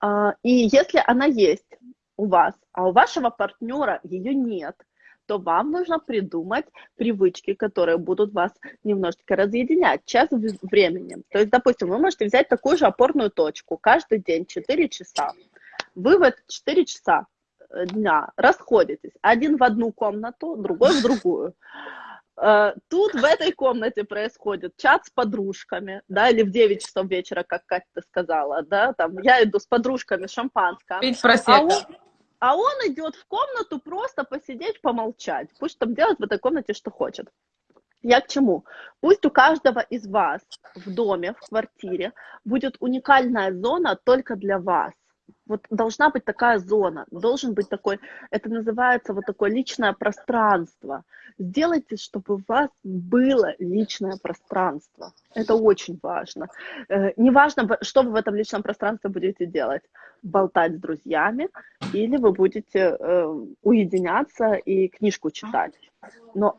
А, И если она есть у вас, а у вашего партнера ее нет, то вам нужно придумать привычки, которые будут вас немножечко разъединять час в- времени. То есть, допустим, вы можете взять такую же опорную точку каждый день 4 часа. Вы в эти 4 часа э, дня расходитесь. Один в одну комнату, другой в другую. Э, Тут в этой комнате происходит чат с подружками, да, или в 9 часов вечера, как Катя ты сказала, да, там я иду с подружками шампанское, Пить а просека. он, а он идет в комнату просто посидеть, помолчать. Пусть там делает в этой комнате, что хочет. Я к чему? Пусть у каждого из вас в доме, в квартире будет уникальная зона только для вас. Вот должна быть такая зона, должен быть такой, это называется вот такое личное пространство. Сделайте, чтобы у вас было личное пространство. Это очень важно. Э, неважно, что вы в этом личном пространстве будете делать. Болтать с друзьями или вы будете э, уединяться и книжку читать. Но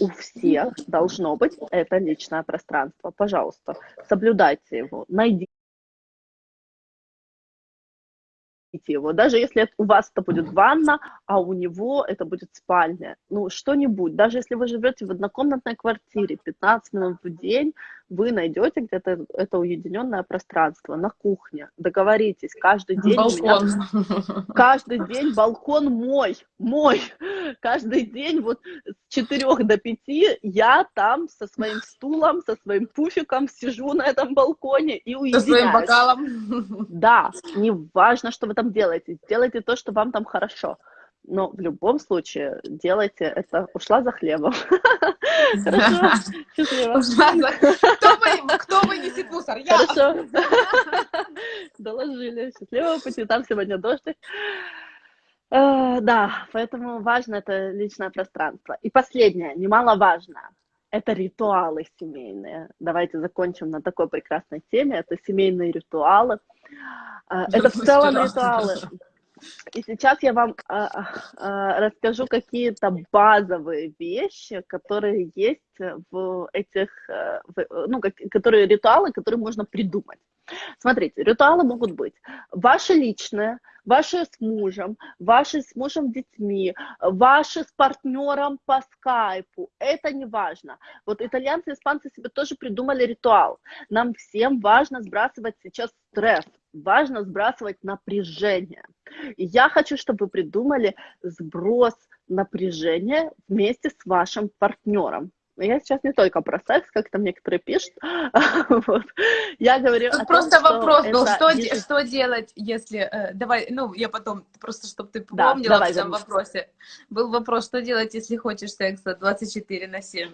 у всех должно быть это личное пространство. Пожалуйста, соблюдайте его, найдите его. Даже если у вас это будет ванна, а у него это будет спальня. Ну, что-нибудь. Даже если вы живете в однокомнатной квартире, 15 минут в день, вы найдете где-то это уединенное пространство на кухне. Договоритесь, каждый день... Балкон. Меня, каждый день балкон мой, мой. Каждый день вот 4 до 5 я там со своим стулом, со своим пуфиком сижу на этом балконе и уединяюсь. Со своим бокалом. Да, не важно, что вы там делаете. Делайте то, что вам там хорошо но в любом случае делайте это. Ушла за хлебом. *laughs* Хорошо, счастливо. Кто вынесет мусор? Я. Хорошо. *laughs* Доложили. Счастливого пути. Там сегодня дождик. Э, да, поэтому важно это личное пространство. И последнее, немаловажное, это ритуалы семейные. Давайте закончим на такой прекрасной теме. Это семейные ритуалы. Э, это в целом ритуалы. И сейчас я вам а, а, расскажу какие-то базовые вещи, которые есть в этих, э, в, ну, как, которые ритуалы, которые можно придумать. Смотрите, ритуалы могут быть ваши личные, ваши с мужем, ваши с мужем детьми, ваши с партнером по скайпу. Это не важно. Вот итальянцы и испанцы себе тоже придумали ритуал. Нам всем важно сбрасывать сейчас стресс, важно сбрасывать напряжение. И я хочу, чтобы вы придумали сброс напряжения вместе с вашим партнером. Я сейчас не только про секс, как там некоторые пишут. *laughs* вот. Я говорю Тут просто том, вопрос был, что, что, что делать, если... Э, давай, ну, я потом, просто чтобы ты помнила да, в этом вопросе. Был вопрос, что делать, если хочешь секса 24 на 7?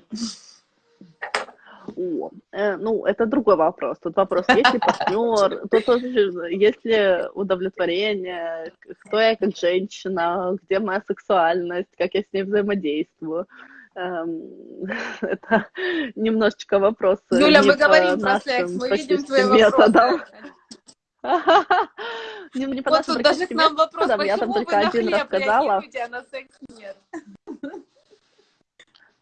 О, э, ну, это другой вопрос. Тут вопрос, есть ли партнер, *laughs* тут тоже, есть ли удовлетворение, кто я как женщина, где моя сексуальность, как я с ней взаимодействую. Эм, *laughs* это немножечко вопрос. Юля, мы говорим про секс, мы видим твои вопросы. *laughs* Не, не вот тут даже к нам вопрос, почему я там только один рассказала. а на секс нет?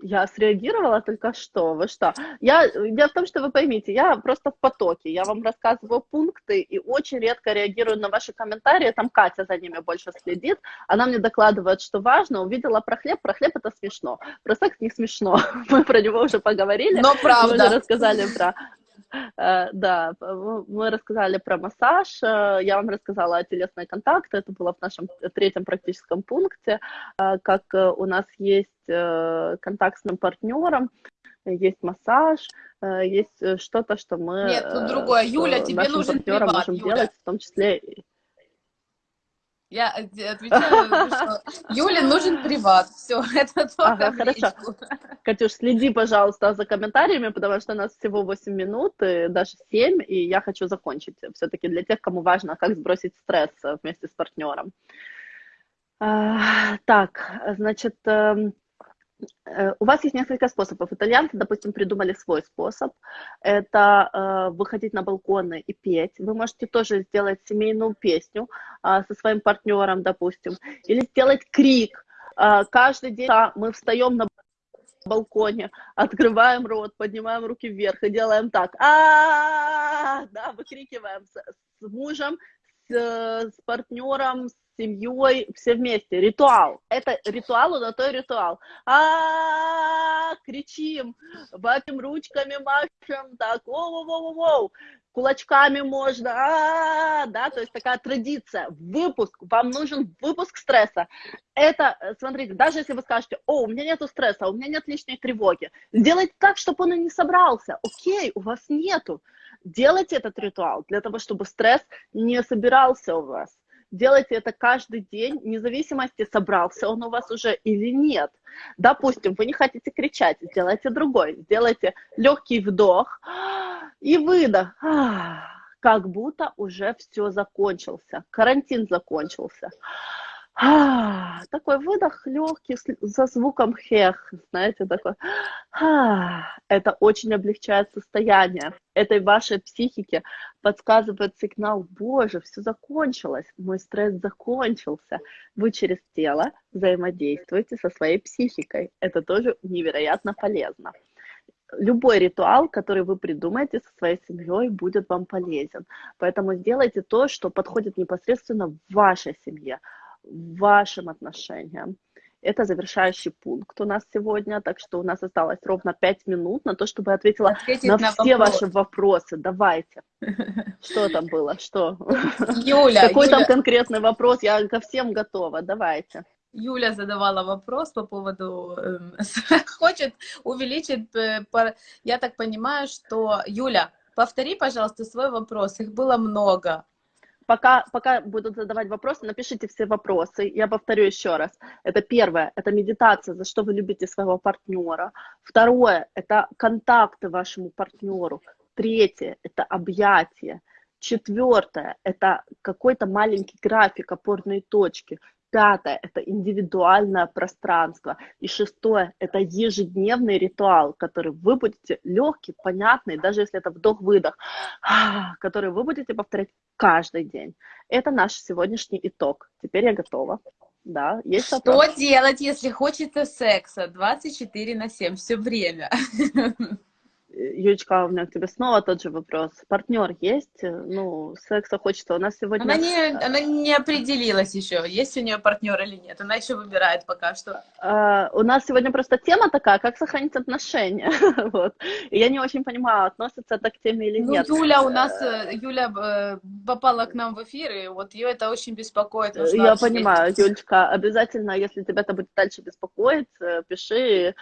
Я среагировала только что, вы что? Я, дело в том, что вы поймите, я просто в потоке, я вам рассказываю пункты и очень редко реагирую на ваши комментарии, там Катя за ними больше следит, она мне докладывает, что важно, увидела про хлеб, про хлеб это смешно, про секс не смешно, *laughs* мы про него уже поговорили, но правда. мы уже рассказали про да, мы рассказали про массаж, э, я вам рассказала о телесной контакте, это было в нашем третьем практическом пункте, э, как у нас есть контакт с моим партнером, есть массаж, есть что-то, что мы... Нет, тут другое. Юля, тебе нужен приват, можем Юля. делать, в том числе я э, отвечаю, *laughs* что Юле нужен приват. Все, *laughs* это только ага, хорошо. Катюш, следи, пожалуйста, за комментариями, потому что у нас всего 8 минут, и даже 7, и я хочу закончить. Все-таки для тех, кому важно, как сбросить стресс вместе с партнером. А, так, значит, эм, Э, у вас есть несколько способов. Итальянцы, допустим, придумали свой способ. Это э, выходить на балконы и петь. Вы можете тоже сделать семейную песню э, со своим партнером, допустим. Или сделать крик. Э, каждый день мы встаем на балконе, открываем рот, поднимаем руки вверх и делаем так. А, да, выкрикиваем с, мужем, с партнером, с семьей, все вместе. Ритуал. Это ритуал, на то ритуал. А, кричим, ватим ручками, машем, так, воу-воу-воу-воу, кулачками можно, а, да, то есть такая традиция. Выпуск, вам нужен выпуск стресса. Это, смотрите, даже если вы скажете, о, у меня нету стресса, у меня нет лишней тревоги, сделайте так, чтобы он и не собрался. Окей, у вас нету. Делайте этот ритуал для того, чтобы стресс не собирался у вас делайте это каждый день, вне зависимости, собрался он у вас уже или нет. Допустим, вы не хотите кричать, сделайте другой. Сделайте легкий вдох и выдох. как будто уже все закончился, карантин закончился. А, такой выдох легкий за звуком хех, знаете, такой. А, это очень облегчает состояние. Этой вашей психике подсказывает сигнал, боже, все закончилось, мой стресс закончился. Вы через тело взаимодействуете со своей психикой. Это тоже невероятно полезно любой ритуал, который вы придумаете со своей семьей, будет вам полезен. Поэтому сделайте то, что подходит непосредственно вашей семье вашим отношениям. Это завершающий пункт у нас сегодня, так что у нас осталось ровно 5 минут на то, чтобы ответила Ответить на, на все вопрос. ваши вопросы. Давайте. *laughs* Что там было? Что? Юля. Какой Юля. там конкретный вопрос? Я ко всем готова. Давайте. Юля задавала вопрос по поводу, э, *laughs* хочет увеличить, э, по, я так понимаю, что, Юля, повтори, пожалуйста, свой вопрос, их было много. Пока, пока будут задавать вопросы, напишите все вопросы. Я повторю еще раз. Это первое, это медитация, за что вы любите своего партнера. Второе, это контакты вашему партнеру. Третье, это объятие. Четвертое, это какой-то маленький график, опорные точки. Пятое – это индивидуальное пространство. И шестое – это ежедневный ритуал, который вы будете легкий, понятный, даже если это вдох-выдох, *sighs* который вы будете повторять каждый день. Это наш сегодняшний итог. Теперь я готова. Да, есть Что вопрос? делать, если хочется секса 24 на 7 все время? *laughs* Юлечка, у меня к тебе снова тот же вопрос. Партнер есть? Ну, секса хочется. У нас сегодня... Она не, она не определилась еще, есть у нее партнер или нет. Она еще выбирает пока что. Uh, у нас сегодня просто тема такая, как сохранить отношения. *laughs* вот. И я не очень понимаю, относится это к теме или ну, нет. Юля у нас, э, Юля э, попала к нам в эфир, и вот ее это очень беспокоит. Я понимаю, Юлечка, обязательно, если тебя это будет дальше беспокоить, пиши,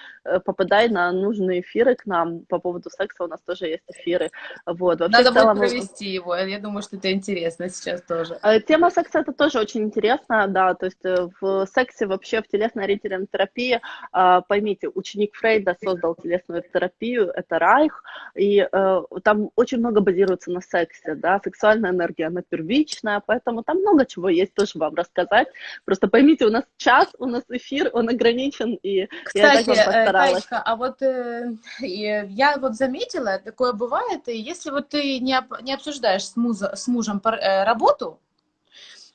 попадай на нужные эфиры к нам по поводу поводу секса у нас тоже есть эфиры. Вот. Вообще, Надо целом... будет провести его, я думаю, что это интересно сейчас тоже. Э, тема секса это тоже очень интересно, да, то есть э, в сексе вообще, в телесно-ориентированной терапии, а, поймите, ученик Фрейда создал телесную терапию, это Райх, и э, там очень много базируется на сексе, да, сексуальная энергия, она первичная, поэтому там много чего есть тоже вам рассказать. Просто поймите, у нас час, у нас эфир, он ограничен, и Кстати, я так вам постаралась. Таечка, а вот э, я вот заметила, такое бывает, и если вот ты не, не обсуждаешь с, муза, с мужем э, работу,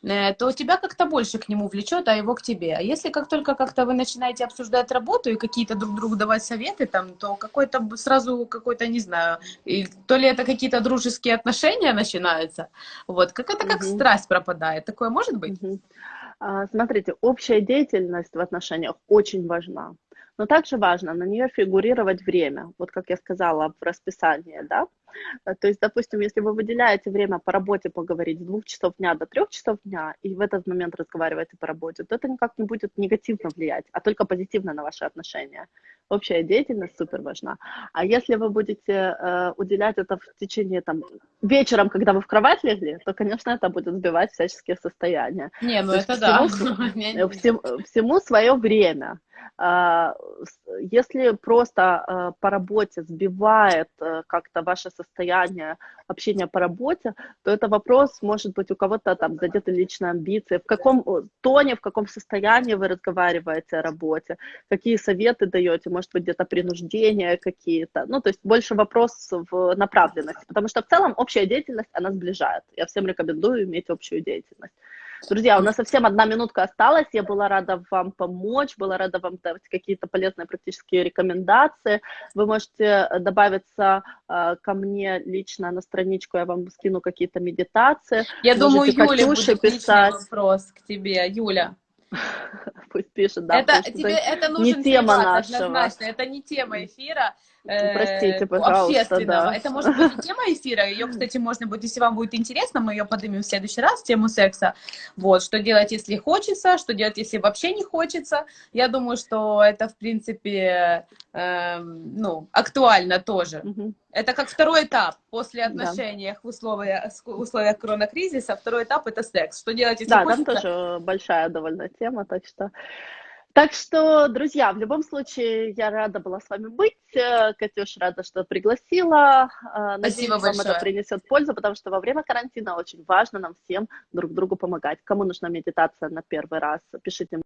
э, то тебя как-то больше к нему влечет, а его к тебе. А если как только как-то вы начинаете обсуждать работу и какие-то друг другу давать советы, там, то какой-то сразу какой-то, не знаю, и, то ли это какие-то дружеские отношения начинаются, вот, как это как угу. страсть пропадает. Такое может быть? Угу. А, смотрите, общая деятельность в отношениях очень важна. Но также важно на нее фигурировать время, вот как я сказала в расписании, да. Э, то есть, допустим, если вы выделяете время по работе поговорить с двух часов дня до трех часов дня, и в этот момент разговариваете по работе, то это никак не будет негативно влиять, а только позитивно на ваши отношения. Общая деятельность супер важна. А если вы будете э, уделять это в течение там вечером, когда вы в кровать легли, то, конечно, это будет сбивать всяческие состояния. Не, ну то это да. Всему, всему свое время. А, если просто а, по работе сбивает э, как-то ваше состояние общения по работе, то это вопрос, может быть, у кого-то там задеты личные амбиции, в каком тоне, в каком состоянии вы разговариваете о работе, какие советы даете, может быть, где-то принуждения какие-то, ну, то есть больше вопрос в направленности, потому что в целом общая деятельность, она сближает. Я всем рекомендую иметь общую деятельность. Друзья, у нас совсем одна минутка осталась. Я была рада вам помочь, была рада вам давать какие-то полезные практические рекомендации. Вы можете э, добавиться э, ко мне лично на страничку, я вам скину какие-то медитации. Я думаю, Юля будет писать. вопрос к тебе. Юля, *laughs* Пусть пишет, да. Это, тебе, это нужен не тема нашего. однозначно. Это не тема эфира. Э, Простите, пожалуйста, общественного. Да. Это может быть *laughs* тема эфира. Ее, кстати, можно будет, если вам будет интересно, мы ее поднимем в следующий раз, тему секса. Вот, что делать, если хочется, что делать, если вообще не хочется. Я думаю, что это, в принципе, э, ну, актуально тоже. Угу. Это как второй этап после отношений да. в условиях, в условиях коронакризиса. Второй этап – это секс. Что делать, если да, хочется? Да, там тоже большая довольно тема, так что... Так что, друзья, в любом случае, я рада была с вами быть. Э, Катюш, рада, что пригласила. Э, Надеюсь, Спасибо вам большое. это принесет пользу, потому что во время карантина очень важно нам всем друг другу помогать. Кому нужна медитация на первый раз, пишите